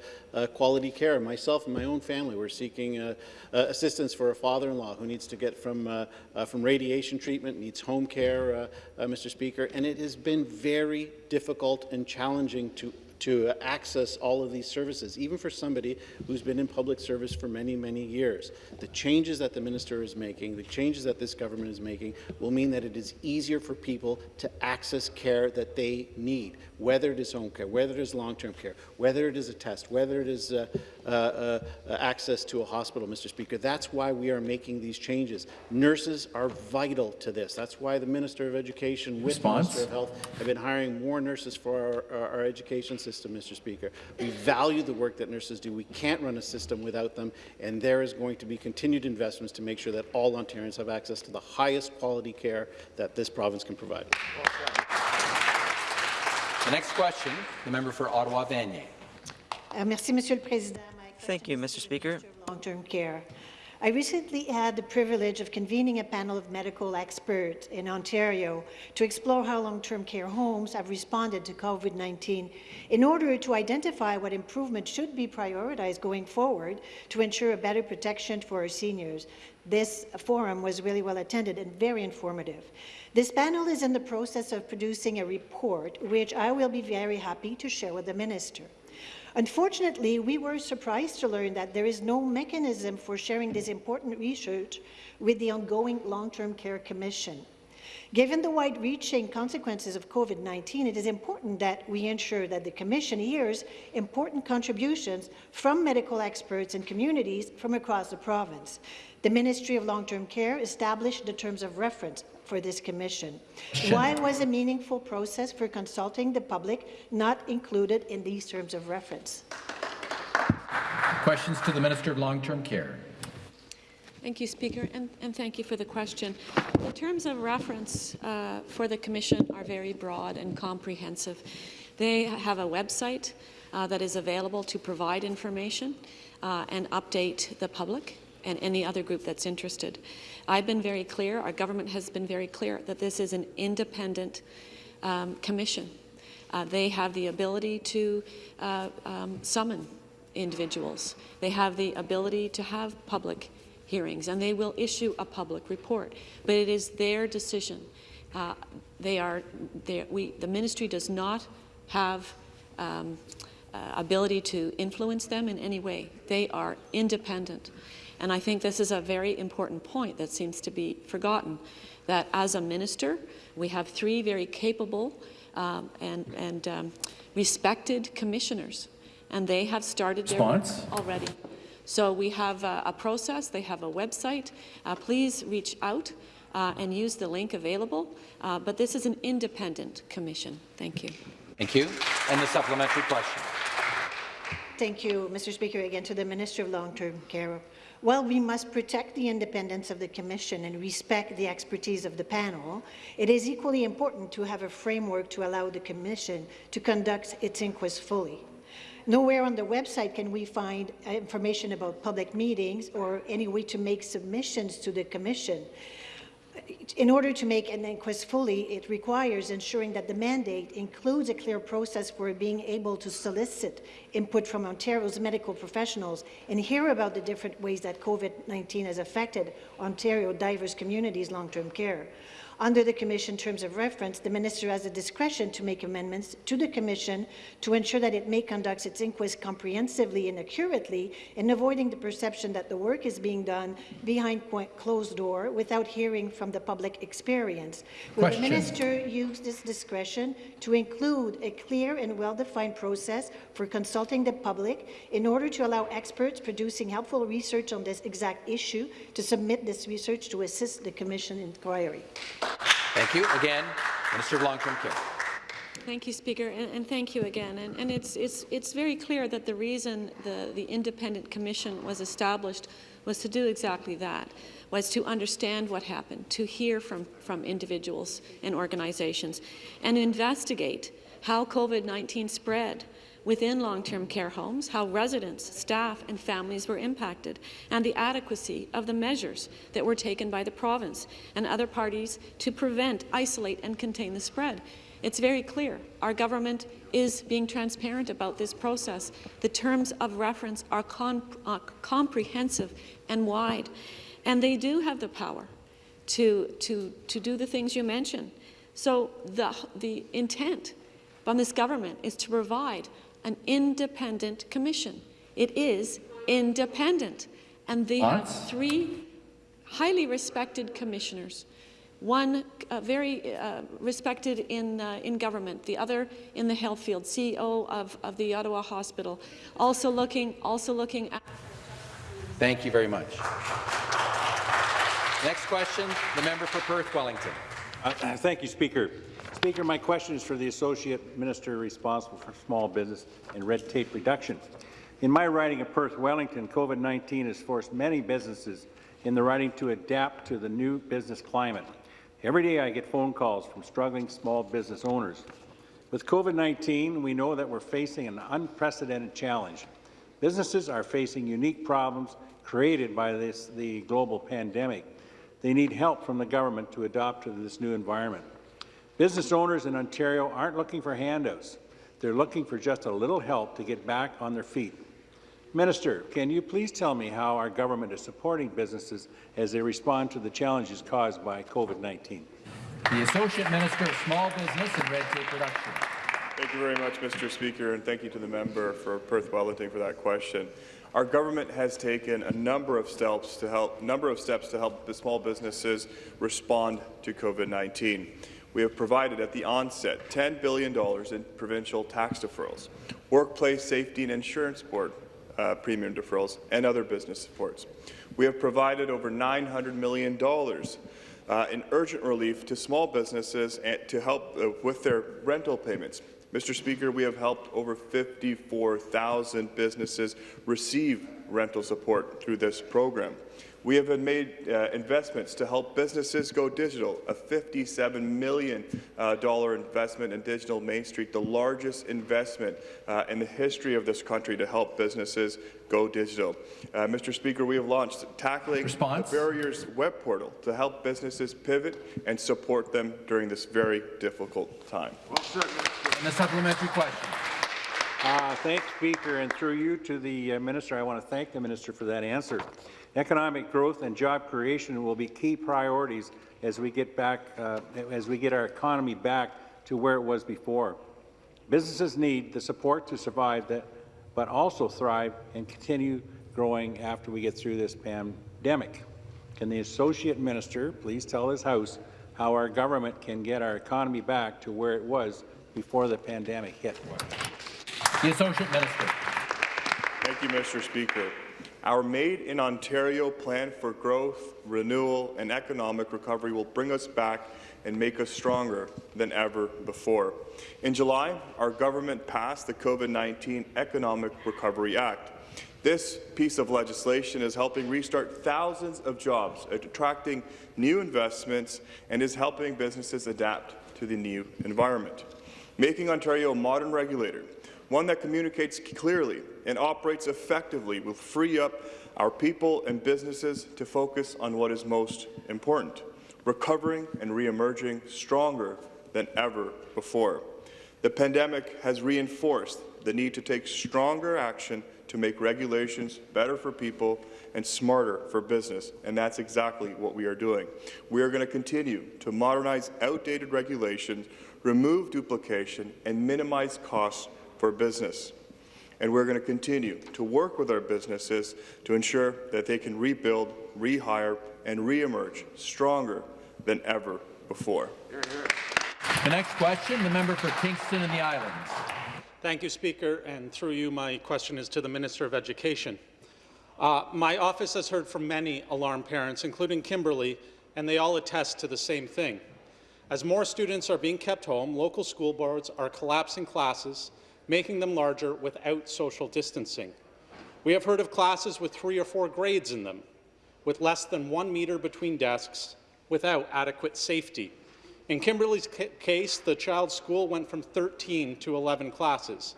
quality care. Myself and my own family, we're seeking assistance for a father-in-law who needs to get from, from radiation treatment, needs home care, Mr. Speaker, and it has been very difficult and challenging to to access all of these services, even for somebody who's been in public service for many, many years. The changes that the minister is making, the changes that this government is making, will mean that it is easier for people to access care that they need, whether it is home care, whether it is long-term care, whether it is a test, whether it is uh, Uh, uh, uh, access to a hospital, Mr. Speaker. That's why we are making these changes. Nurses are vital to this. That's why the Minister of Education, with Response? Minister of Health, have been hiring more nurses for our, our, our education system, Mr. Speaker. We value the work that nurses do. We can't run a system without them, and there is going to be continued investments to make sure that all Ontarians have access to the highest quality care that this province can provide. The next question, the member for Ottawa Vanier. Uh, Merci, Monsieur le Président. Thank you, Mr. Speaker. long-term care. I recently had the privilege of convening a panel of medical experts in Ontario to explore how long-term care homes have responded to COVID-19 in order to identify what improvements should be prioritized going forward to ensure a better protection for our seniors. This forum was really well attended and very informative. This panel is in the process of producing a report, which I will be very happy to share with the minister. Unfortunately, we were surprised to learn that there is no mechanism for sharing this important research with the ongoing Long-Term Care Commission. Given the wide-reaching consequences of COVID-19, it is important that we ensure that the Commission hears important contributions from medical experts and communities from across the province. The Ministry of Long-Term Care established the terms of reference for this commission. Why was a meaningful process for consulting the public not included in these terms of reference? Questions to the Minister of Long-Term Care. Thank you, Speaker, and, and thank you for the question. The terms of reference uh, for the Commission are very broad and comprehensive. They have a website uh, that is available to provide information uh, and update the public and any other group that's interested. I've been very clear, our government has been very clear, that this is an independent um, commission. Uh, they have the ability to uh, um, summon individuals. They have the ability to have public hearings, and they will issue a public report. But it is their decision. Uh, they are, they, we, the ministry does not have um, uh, ability to influence them in any way. They are independent. And I think this is a very important point that seems to be forgotten, that as a minister, we have three very capable um, and, and um, respected commissioners, and they have started Response? their work already. So we have a, a process, they have a website. Uh, please reach out uh, and use the link available, uh, but this is an independent commission. Thank you. Thank you. And the supplementary question. Thank you, Mr. Speaker. Again, to the Minister of Long-Term Care. While we must protect the independence of the Commission and respect the expertise of the panel, it is equally important to have a framework to allow the Commission to conduct its inquest fully. Nowhere on the website can we find uh, information about public meetings or any way to make submissions to the Commission. In order to make an inquest fully, it requires ensuring that the mandate includes a clear process for being able to solicit input from Ontario's medical professionals and hear about the different ways that COVID-19 has affected Ontario diverse communities' long-term care. Under the Commission terms of reference, the Minister has the discretion to make amendments to the Commission to ensure that it may conduct its inquest comprehensively and accurately in avoiding the perception that the work is being done behind closed door without hearing from the public experience. Will the Minister use this discretion to include a clear and well-defined process for consulting the public in order to allow experts producing helpful research on this exact issue to submit this research to assist the Commission inquiry? Thank you. Again, Minister of Long-Term Care. Thank you, Speaker, and, and thank you again. And, and, it's, it's, it's very clear that the reason the, the independent commission was established was to do exactly that, was to understand what happened, to hear from, from individuals and organizations, and investigate how COVID-19 spread, within long-term care homes, how residents, staff and families were impacted, and the adequacy of the measures that were taken by the province and other parties to prevent, isolate and contain the spread. It's very clear. Our government is being transparent about this process. The terms of reference are uh, comprehensive and wide, and they do have the power to, to, to do the things you mentioned. So the, the intent from this government is to provide an independent commission. It is independent. And they what? have three highly respected commissioners. One uh, very uh, respected in, uh, in government, the other in the health field, CEO of, of the Ottawa Hospital, also looking, also looking at... Thank you very much. Next question, the member for Perth Wellington. Uh, thank you, Speaker. Speaker, my question is for the Associate Minister responsible for small business and red tape reduction. In my riding of Perth Wellington, COVID-19 has forced many businesses in the riding to adapt to the new business climate. Every day I get phone calls from struggling small business owners. With COVID-19, we know that we're facing an unprecedented challenge. Businesses are facing unique problems created by this, the global pandemic. They need help from the government to adapt to this new environment. Business owners in Ontario aren't looking for handouts. They're looking for just a little help to get back on their feet. Minister, can you please tell me how our government is supporting businesses as they respond to the challenges caused by COVID-19? The Associate Minister of Small Business and Red Tape Reduction. Thank you very much, Mr. Speaker, and thank you to the member for Perth Wellington for that question. Our government has taken a number of steps to help number of steps to help the small businesses respond to COVID-19 we have provided at the onset $10 billion in provincial tax deferrals, workplace safety and insurance board uh, premium deferrals, and other business supports. We have provided over $900 million uh, in urgent relief to small businesses to help uh, with their rental payments. Mr. Speaker, we have helped over 54,000 businesses receive rental support through this program. We have made uh, investments to help businesses go digital, a $57 million uh, investment in Digital Main Street, the largest investment uh, in the history of this country to help businesses go digital. Uh, Mr. Speaker, we have launched Tackling Response. the Barriers web portal to help businesses pivot and support them during this very difficult time. Well, and the supplementary question. Uh, thanks, Speaker, and through you to the uh, Minister, I want to thank the Minister for that answer. Economic growth and job creation will be key priorities as we get back, uh, as we get our economy back to where it was before. Businesses need the support to survive, that, but also thrive and continue growing after we get through this pandemic. Can the Associate Minister please tell his House how our government can get our economy back to where it was before the pandemic hit? The Associate Minister. Thank you, Mr. Speaker. Our Made in Ontario plan for growth, renewal and economic recovery will bring us back and make us stronger than ever before. In July, our government passed the COVID-19 Economic Recovery Act. This piece of legislation is helping restart thousands of jobs, attracting new investments, and is helping businesses adapt to the new environment. Making Ontario a modern regulator, one that communicates clearly and operates effectively will free up our people and businesses to focus on what is most important, recovering and re-emerging stronger than ever before. The pandemic has reinforced the need to take stronger action to make regulations better for people and smarter for business, and that's exactly what we are doing. We are going to continue to modernize outdated regulations, remove duplication, and minimize costs for business. And we're going to continue to work with our businesses to ensure that they can rebuild, rehire, and re-emerge stronger than ever before. The next question, the member for Kingston and the Islands. Thank you, Speaker. And through you, my question is to the Minister of Education. Uh, my office has heard from many alarmed parents, including Kimberly, and they all attest to the same thing. As more students are being kept home, local school boards are collapsing classes, making them larger without social distancing. We have heard of classes with three or four grades in them, with less than one metre between desks, without adequate safety. In Kimberly's case, the child's school went from 13 to 11 classes.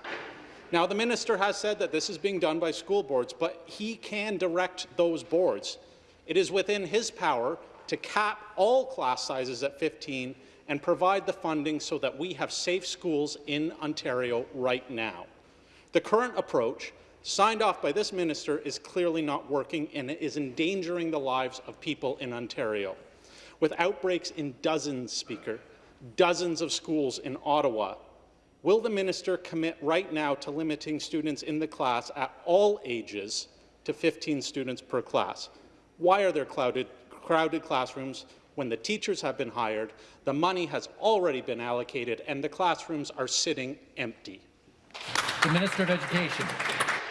Now, the minister has said that this is being done by school boards, but he can direct those boards. It is within his power to cap all class sizes at 15 and provide the funding so that we have safe schools in Ontario right now. The current approach, signed off by this minister, is clearly not working and it is endangering the lives of people in Ontario with outbreaks in dozens, Speaker, dozens of schools in Ottawa. Will the minister commit right now to limiting students in the class at all ages to 15 students per class? Why are there crowded, crowded classrooms when the teachers have been hired, the money has already been allocated, and the classrooms are sitting empty? The Minister of Education.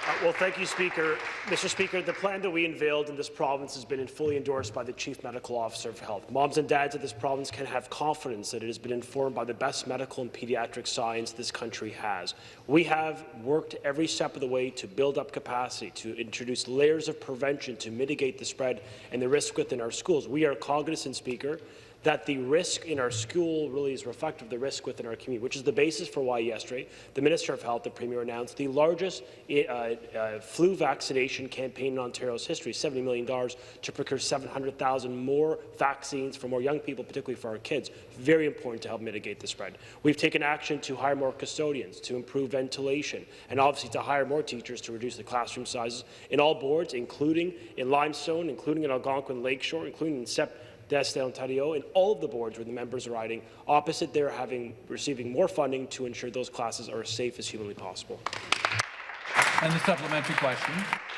Uh, well, thank you, Speaker. Mr. Speaker, the plan that we unveiled in this province has been fully endorsed by the Chief Medical Officer of Health. Moms and dads of this province can have confidence that it has been informed by the best medical and pediatric science this country has. We have worked every step of the way to build up capacity, to introduce layers of prevention to mitigate the spread and the risk within our schools. We are cognizant, Speaker, that the risk in our school really is reflective of the risk within our community, which is the basis for why yesterday the Minister of Health, the Premier, announced the largest uh, uh, flu vaccination campaign in Ontario's history, $70 million to procure 700,000 more vaccines for more young people, particularly for our kids. Very important to help mitigate the spread. We've taken action to hire more custodians, to improve ventilation, and obviously to hire more teachers to reduce the classroom sizes in all boards, including in Limestone, including in Algonquin Lakeshore, including in SEP d'Est Ontario, and all of the boards where the members are riding opposite they're having receiving more funding to ensure those classes are as safe as humanly possible. And the supplementary question.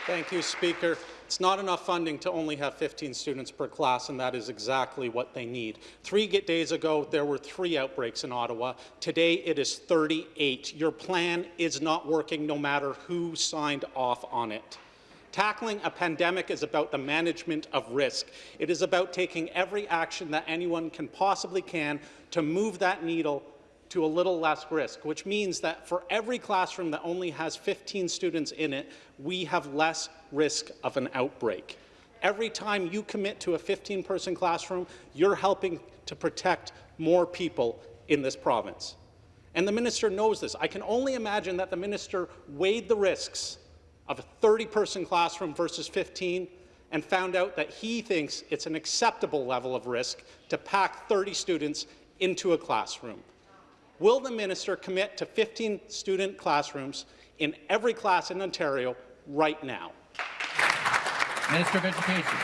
Thank you, Speaker. It's not enough funding to only have 15 students per class, and that is exactly what they need. Three days ago, there were three outbreaks in Ottawa. Today, it is 38. Your plan is not working no matter who signed off on it. Tackling a pandemic is about the management of risk. It is about taking every action that anyone can possibly can to move that needle to a little less risk, which means that for every classroom that only has 15 students in it, we have less risk of an outbreak. Every time you commit to a 15-person classroom, you're helping to protect more people in this province. And the minister knows this. I can only imagine that the minister weighed the risks of a 30-person classroom versus 15 and found out that he thinks it's an acceptable level of risk to pack 30 students into a classroom. Will the minister commit to 15 student classrooms in every class in Ontario right now? Minister of Education.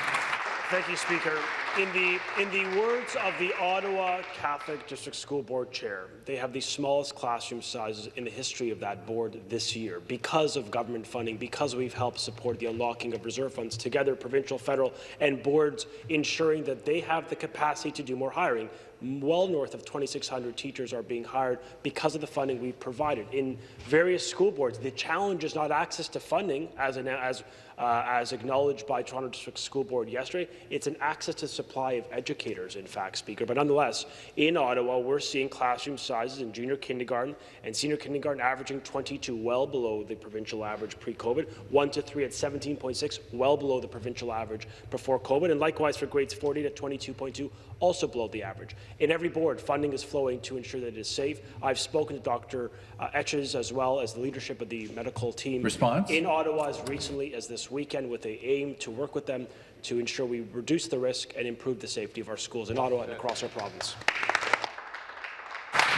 Thank you, Speaker. In the, in the words of the Ottawa Catholic District School Board Chair, they have the smallest classroom sizes in the history of that board this year because of government funding, because we've helped support the unlocking of reserve funds together, provincial, federal, and boards ensuring that they have the capacity to do more hiring well north of 2,600 teachers are being hired because of the funding we've provided. In various school boards, the challenge is not access to funding, as, an, as uh, as acknowledged by Toronto District School Board yesterday. It's an access to supply of educators, in fact, Speaker. But nonetheless, in Ottawa, we're seeing classroom sizes in junior kindergarten and senior kindergarten averaging 22, well below the provincial average pre-COVID, 1 to 3 at 17.6, well below the provincial average before COVID, and likewise for grades 40 to 22.2, also below the average. In every board, funding is flowing to ensure that it is safe. I've spoken to Dr. Uh, Etches as well as the leadership of the medical team Response? in Ottawa as recently as this weekend with the aim to work with them to ensure we reduce the risk and improve the safety of our schools in Ottawa and across our province.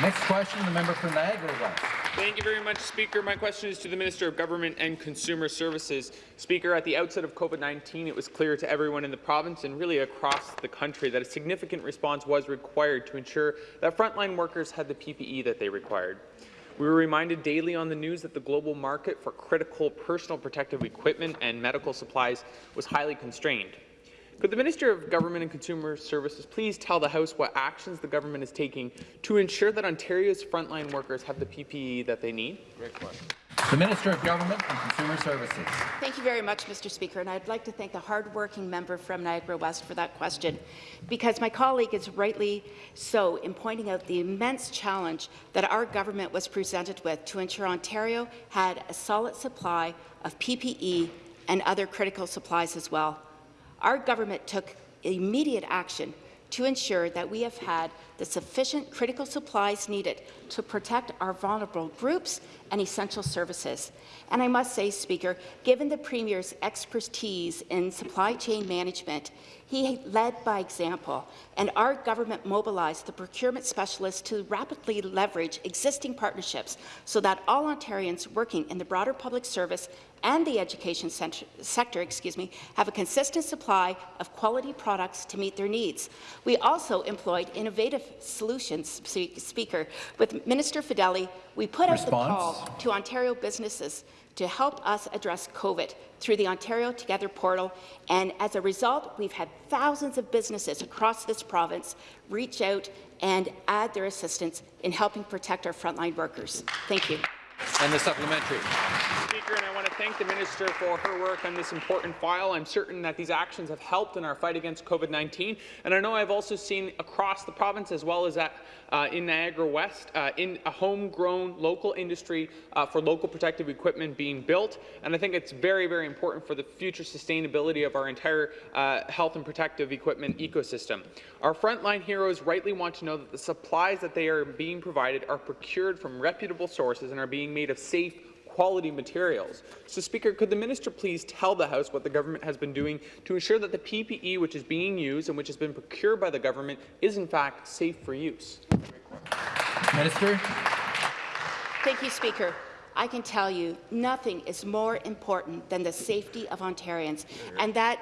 Next question, the member for Niagara West. Thank you very much, Speaker. My question is to the Minister of Government and Consumer Services. Speaker, at the outset of COVID-19, it was clear to everyone in the province and really across the country that a significant response was required to ensure that frontline workers had the PPE that they required. We were reminded daily on the news that the global market for critical personal protective equipment and medical supplies was highly constrained. Could the Minister of Government and Consumer Services please tell the House what actions the government is taking to ensure that Ontario's frontline workers have the PPE that they need? Great question. The Minister of Government and Consumer Services. Thank you very much, Mr. Speaker, and I'd like to thank the hardworking member from Niagara West for that question, because my colleague is rightly so in pointing out the immense challenge that our government was presented with to ensure Ontario had a solid supply of PPE and other critical supplies as well. Our government took immediate action to ensure that we have had the sufficient critical supplies needed to protect our vulnerable groups and essential services. And I must say, Speaker, given the Premier's expertise in supply chain management, he led by example, and our government mobilized the procurement specialists to rapidly leverage existing partnerships so that all Ontarians working in the broader public service and the education sector excuse me, have a consistent supply of quality products to meet their needs. We also employed innovative solutions, Speaker. With Minister Fedeli, we put Response? out the call to Ontario businesses to help us address COVID through the Ontario Together portal. And as a result, we've had thousands of businesses across this province reach out and add their assistance in helping protect our frontline workers. Thank you. And the supplementary. Speaker, and I want to thank the minister for her work on this important file. I'm certain that these actions have helped in our fight against COVID-19, and I know I've also seen across the province as well as at uh, in Niagara West, uh, in a homegrown local industry uh, for local protective equipment being built. And I think it's very, very important for the future sustainability of our entire uh, health and protective equipment ecosystem. Our frontline heroes rightly want to know that the supplies that they are being provided are procured from reputable sources and are being made of safe, quality materials. So, Speaker, could the minister please tell the House what the government has been doing to ensure that the PPE which is being used and which has been procured by the government is in fact safe for use? Minister. Thank you, Speaker. I can tell you nothing is more important than the safety of Ontarians, and that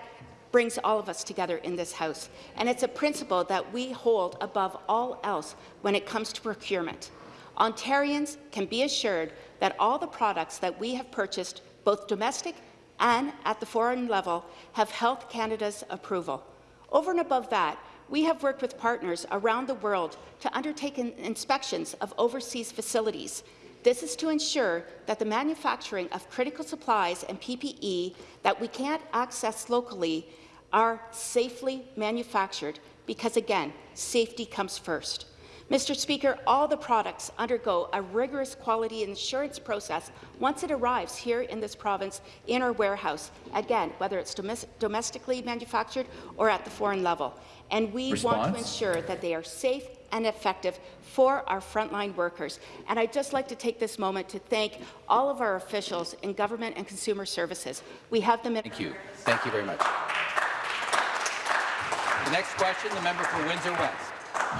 brings all of us together in this House. And it's a principle that we hold above all else when it comes to procurement. Ontarians can be assured that all the products that we have purchased, both domestic and at the foreign level, have Health Canada's approval. Over and above that, we have worked with partners around the world to undertake inspections of overseas facilities. This is to ensure that the manufacturing of critical supplies and PPE that we can't access locally are safely manufactured because, again, safety comes first. Mr. Speaker, all the products undergo a rigorous quality assurance process once it arrives here in this province in our warehouse, again, whether it's domestically manufactured or at the foreign level. And we Response? want to ensure that they are safe and effective for our frontline workers. And I'd just like to take this moment to thank all of our officials in government and consumer services. We have them in Thank you. Thank you very much. The next question, the member for Windsor West.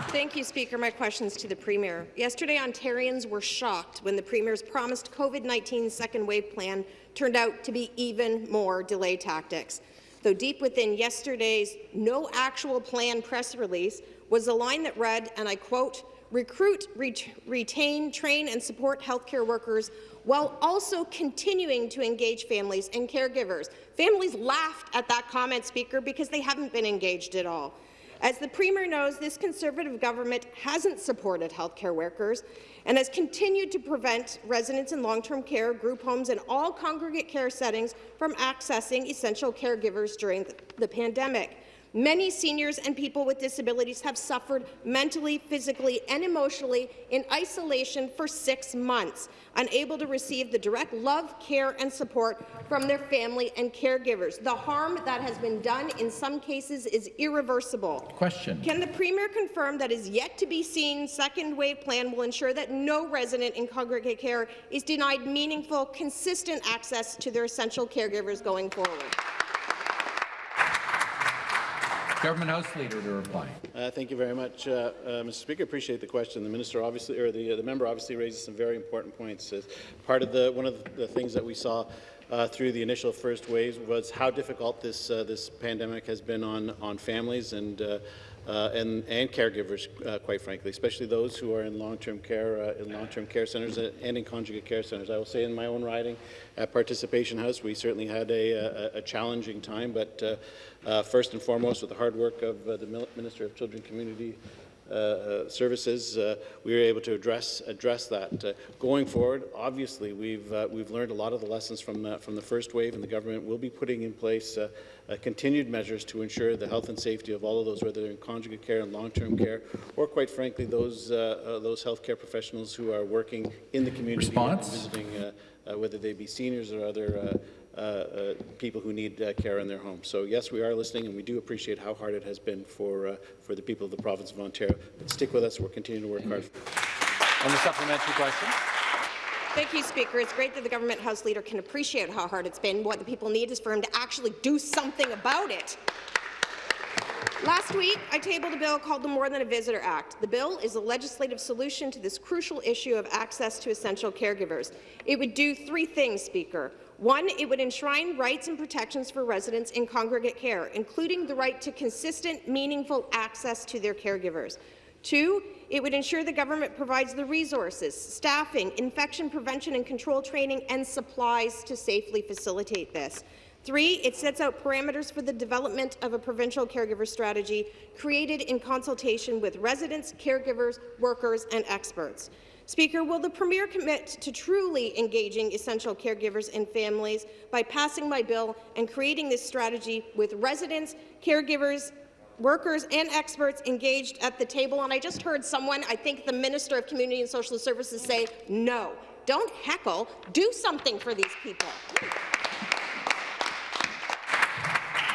Thank you, Speaker. My question is to the Premier. Yesterday, Ontarians were shocked when the Premier's promised COVID-19 second wave plan turned out to be even more delay tactics. Though deep within yesterday's no actual plan press release was a line that read, and I quote, recruit, ret retain, train and support healthcare workers while also continuing to engage families and caregivers. Families laughed at that comment, Speaker, because they haven't been engaged at all. As the Premier knows, this Conservative government hasn't supported healthcare workers and has continued to prevent residents in long-term care, group homes and all congregate care settings from accessing essential caregivers during the pandemic. Many seniors and people with disabilities have suffered mentally, physically and emotionally in isolation for six months, unable to receive the direct love, care and support from their family and caregivers. The harm that has been done in some cases is irreversible. Question. Can the Premier confirm that his yet-to-be-seen second wave plan will ensure that no resident in congregate care is denied meaningful, consistent access to their essential caregivers going forward? Government House Leader to reply. Uh, thank you very much, uh, uh, Mr. Speaker. Appreciate the question. The minister obviously, or the, uh, the member obviously raises some very important points. As part of the one of the things that we saw uh, through the initial first waves was how difficult this uh, this pandemic has been on on families and. Uh, uh, and, and caregivers, uh, quite frankly, especially those who are in long-term care, in long-term care centres and in conjugate care centres. I will say, in my own riding at Participation House, we certainly had a, a, a challenging time, but uh, first and foremost, with the hard work of uh, the Minister of Children, Community uh, uh, services, uh, we were able to address address that. Uh, going forward, obviously, we've uh, we've learned a lot of the lessons from uh, from the first wave, and the government will be putting in place continued measures to ensure the health and safety of all of those, whether they're in conjugate care and long-term care, or quite frankly, those those healthcare professionals who are working in the community, Response? visiting, whether they be seniors or other. Uh, uh, people who need uh, care in their homes. So yes, we are listening, and we do appreciate how hard it has been for for the people of the province of Ontario. But stick with us; we're continuing to work hard. On the supplementary question. Thank you, Speaker. It's great that the government House Leader can appreciate how hard it's been. What the people need is for him to actually do something about it. Last week, I tabled a bill called the More Than a Visitor Act. The bill is a legislative solution to this crucial issue of access to essential caregivers. It would do three things, Speaker. One, it would enshrine rights and protections for residents in congregate care, including the right to consistent, meaningful access to their caregivers. Two, it would ensure the government provides the resources, staffing, infection prevention and control training, and supplies to safely facilitate this. Three, it sets out parameters for the development of a provincial caregiver strategy created in consultation with residents, caregivers, workers, and experts. Speaker, will the Premier commit to truly engaging essential caregivers and families by passing my bill and creating this strategy with residents, caregivers, workers and experts engaged at the table? And I just heard someone, I think the Minister of Community and Social Services, say no. Don't heckle. Do something for these people.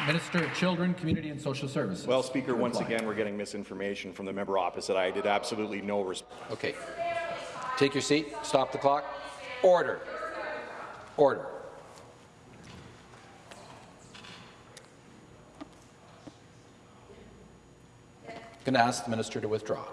Minister of Children, Community and Social Services. Well, Speaker, once again, we're getting misinformation from the member opposite. I did absolutely no response. Okay. Take your seat. Stop the clock. Order. Order. I'm going to ask the minister to withdraw.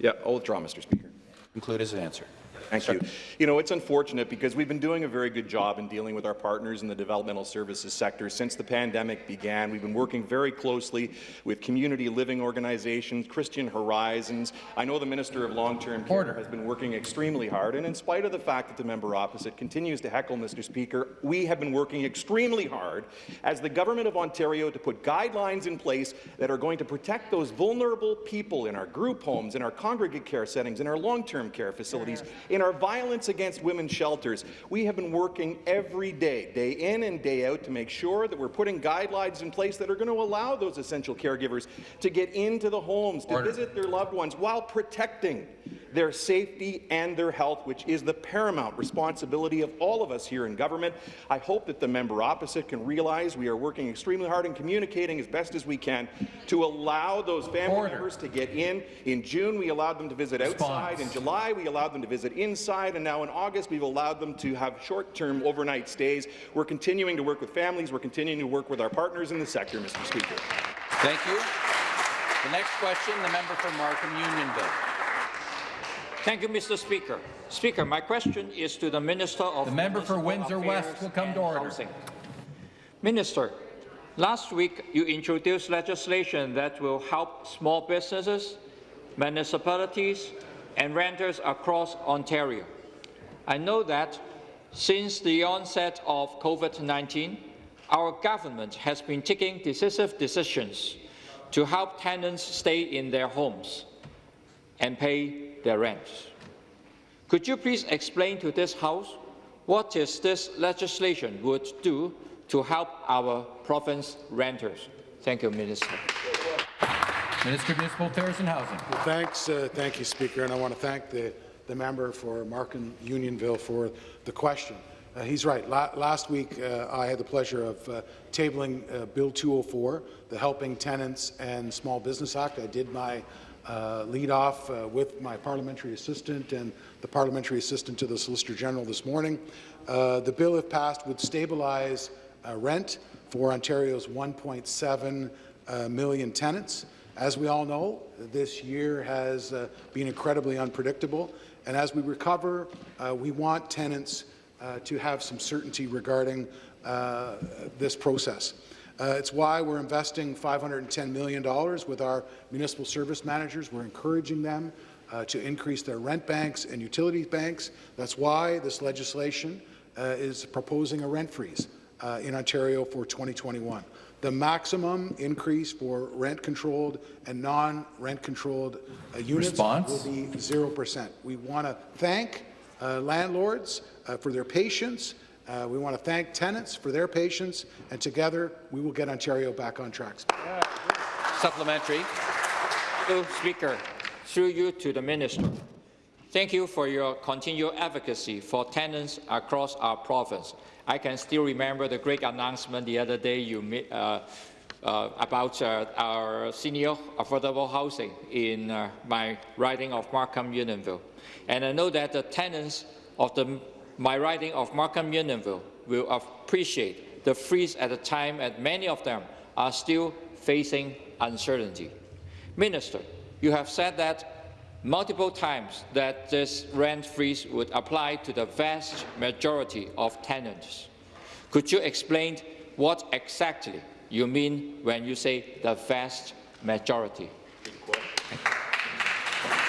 Yeah, I'll withdraw, Mr. Speaker. Conclude his answer. Thank you. You know, it's unfortunate because we've been doing a very good job in dealing with our partners in the developmental services sector since the pandemic began. We've been working very closely with community living organizations, Christian Horizons. I know the Minister of Long-Term Care has been working extremely hard, and in spite of the fact that the member opposite continues to heckle Mr. Speaker, we have been working extremely hard as the Government of Ontario to put guidelines in place that are going to protect those vulnerable people in our group homes, in our congregate care settings, in our long-term care facilities, in our violence against women's shelters, we have been working every day, day in and day out, to make sure that we're putting guidelines in place that are going to allow those essential caregivers to get into the homes, to Order. visit their loved ones, while protecting their safety and their health, which is the paramount responsibility of all of us here in government. I hope that the member opposite can realize we are working extremely hard and communicating as best as we can to allow those family Order. members to get in. In June, we allowed them to visit Response. outside. In July, we allowed them to visit inside. And now in August, we've allowed them to have short-term overnight stays. We're continuing to work with families. We're continuing to work with our partners in the sector, Mr. Speaker. Thank you. The next question, the member for Markham Unionville. Thank you, Mr. Speaker. Speaker, my question is to the Minister of The member for Windsor Affairs West will come to order. Housing. Minister, last week you introduced legislation that will help small businesses, municipalities and renters across Ontario. I know that since the onset of COVID-19, our government has been taking decisive decisions to help tenants stay in their homes and pay their rents. Could you please explain to this House what is this legislation would do to help our province renters? Thank you, Minister. Minister of Municipal Affairs and Housing. Well, thanks, uh, thank you, Speaker, and I want to thank the, the member for Markham Unionville for the question. Uh, he's right. La last week, uh, I had the pleasure of uh, tabling uh, Bill 204, the Helping Tenants and Small Business Act. I did my uh, lead off uh, with my parliamentary assistant and the parliamentary assistant to the Solicitor General this morning. Uh, the bill, if passed, would stabilize uh, rent for Ontario's 1.7 uh, million tenants. As we all know, this year has uh, been incredibly unpredictable, and as we recover, uh, we want tenants uh, to have some certainty regarding uh, this process. Uh, it's why we're investing $510 million with our municipal service managers. We're encouraging them uh, to increase their rent banks and utilities banks. That's why this legislation is proposing a rent freeze in Ontario for 2021. The maximum increase for rent-controlled and non-rent-controlled uh, units Response? will be 0%. We want to thank uh, landlords uh, for their patience. Uh, we want to thank tenants for their patience, and together we will get Ontario back on track. Supplementary. Speaker, through you to the Minister. Thank you for your continued advocacy for tenants across our province. I can still remember the great announcement the other day you made uh, uh, about uh, our senior affordable housing in uh, my riding of Markham Unionville. And I know that the tenants of the, my riding of Markham Unionville will appreciate the freeze at a time that many of them are still facing uncertainty. Minister, you have said that multiple times that this rent freeze would apply to the vast majority of tenants. Could you explain what exactly you mean when you say the vast majority?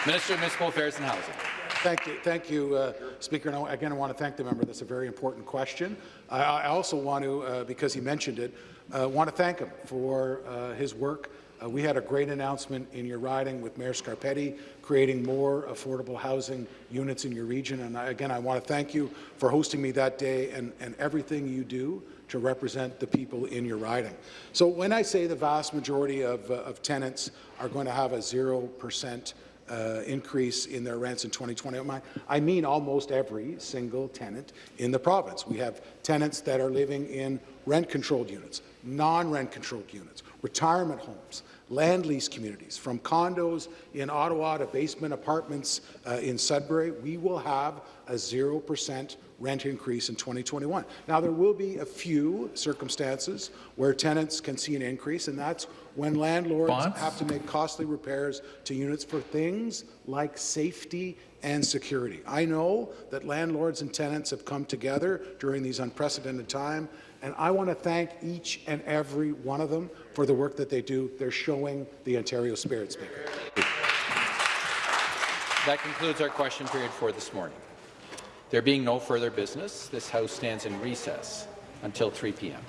Minister of Municipal Affairs and Housing. Thank you, thank you, uh, Speaker. And again, I want to thank the member. That's a very important question. I, I also want to, uh, because he mentioned it, uh, want to thank him for uh, his work. Uh, we had a great announcement in your riding with Mayor Scarpitti, creating more affordable housing units in your region. And I, again, I want to thank you for hosting me that day and, and everything you do to represent the people in your riding. So when I say the vast majority of, uh, of tenants are going to have a zero percent uh, increase in their rents in 2020. I mean almost every single tenant in the province. We have tenants that are living in rent-controlled units, non-rent controlled units, retirement homes, land lease communities, from condos in Ottawa to basement apartments uh, in Sudbury. We will have a 0% rent increase in 2021. Now, there will be a few circumstances where tenants can see an increase, and that's when landlords Bonds? have to make costly repairs to units for things like safety and security. I know that landlords and tenants have come together during these unprecedented times, and I want to thank each and every one of them for the work that they do. They're showing the Ontario spirit, Speaker. That concludes our question period for this morning. There being no further business, this House stands in recess until 3 p.m.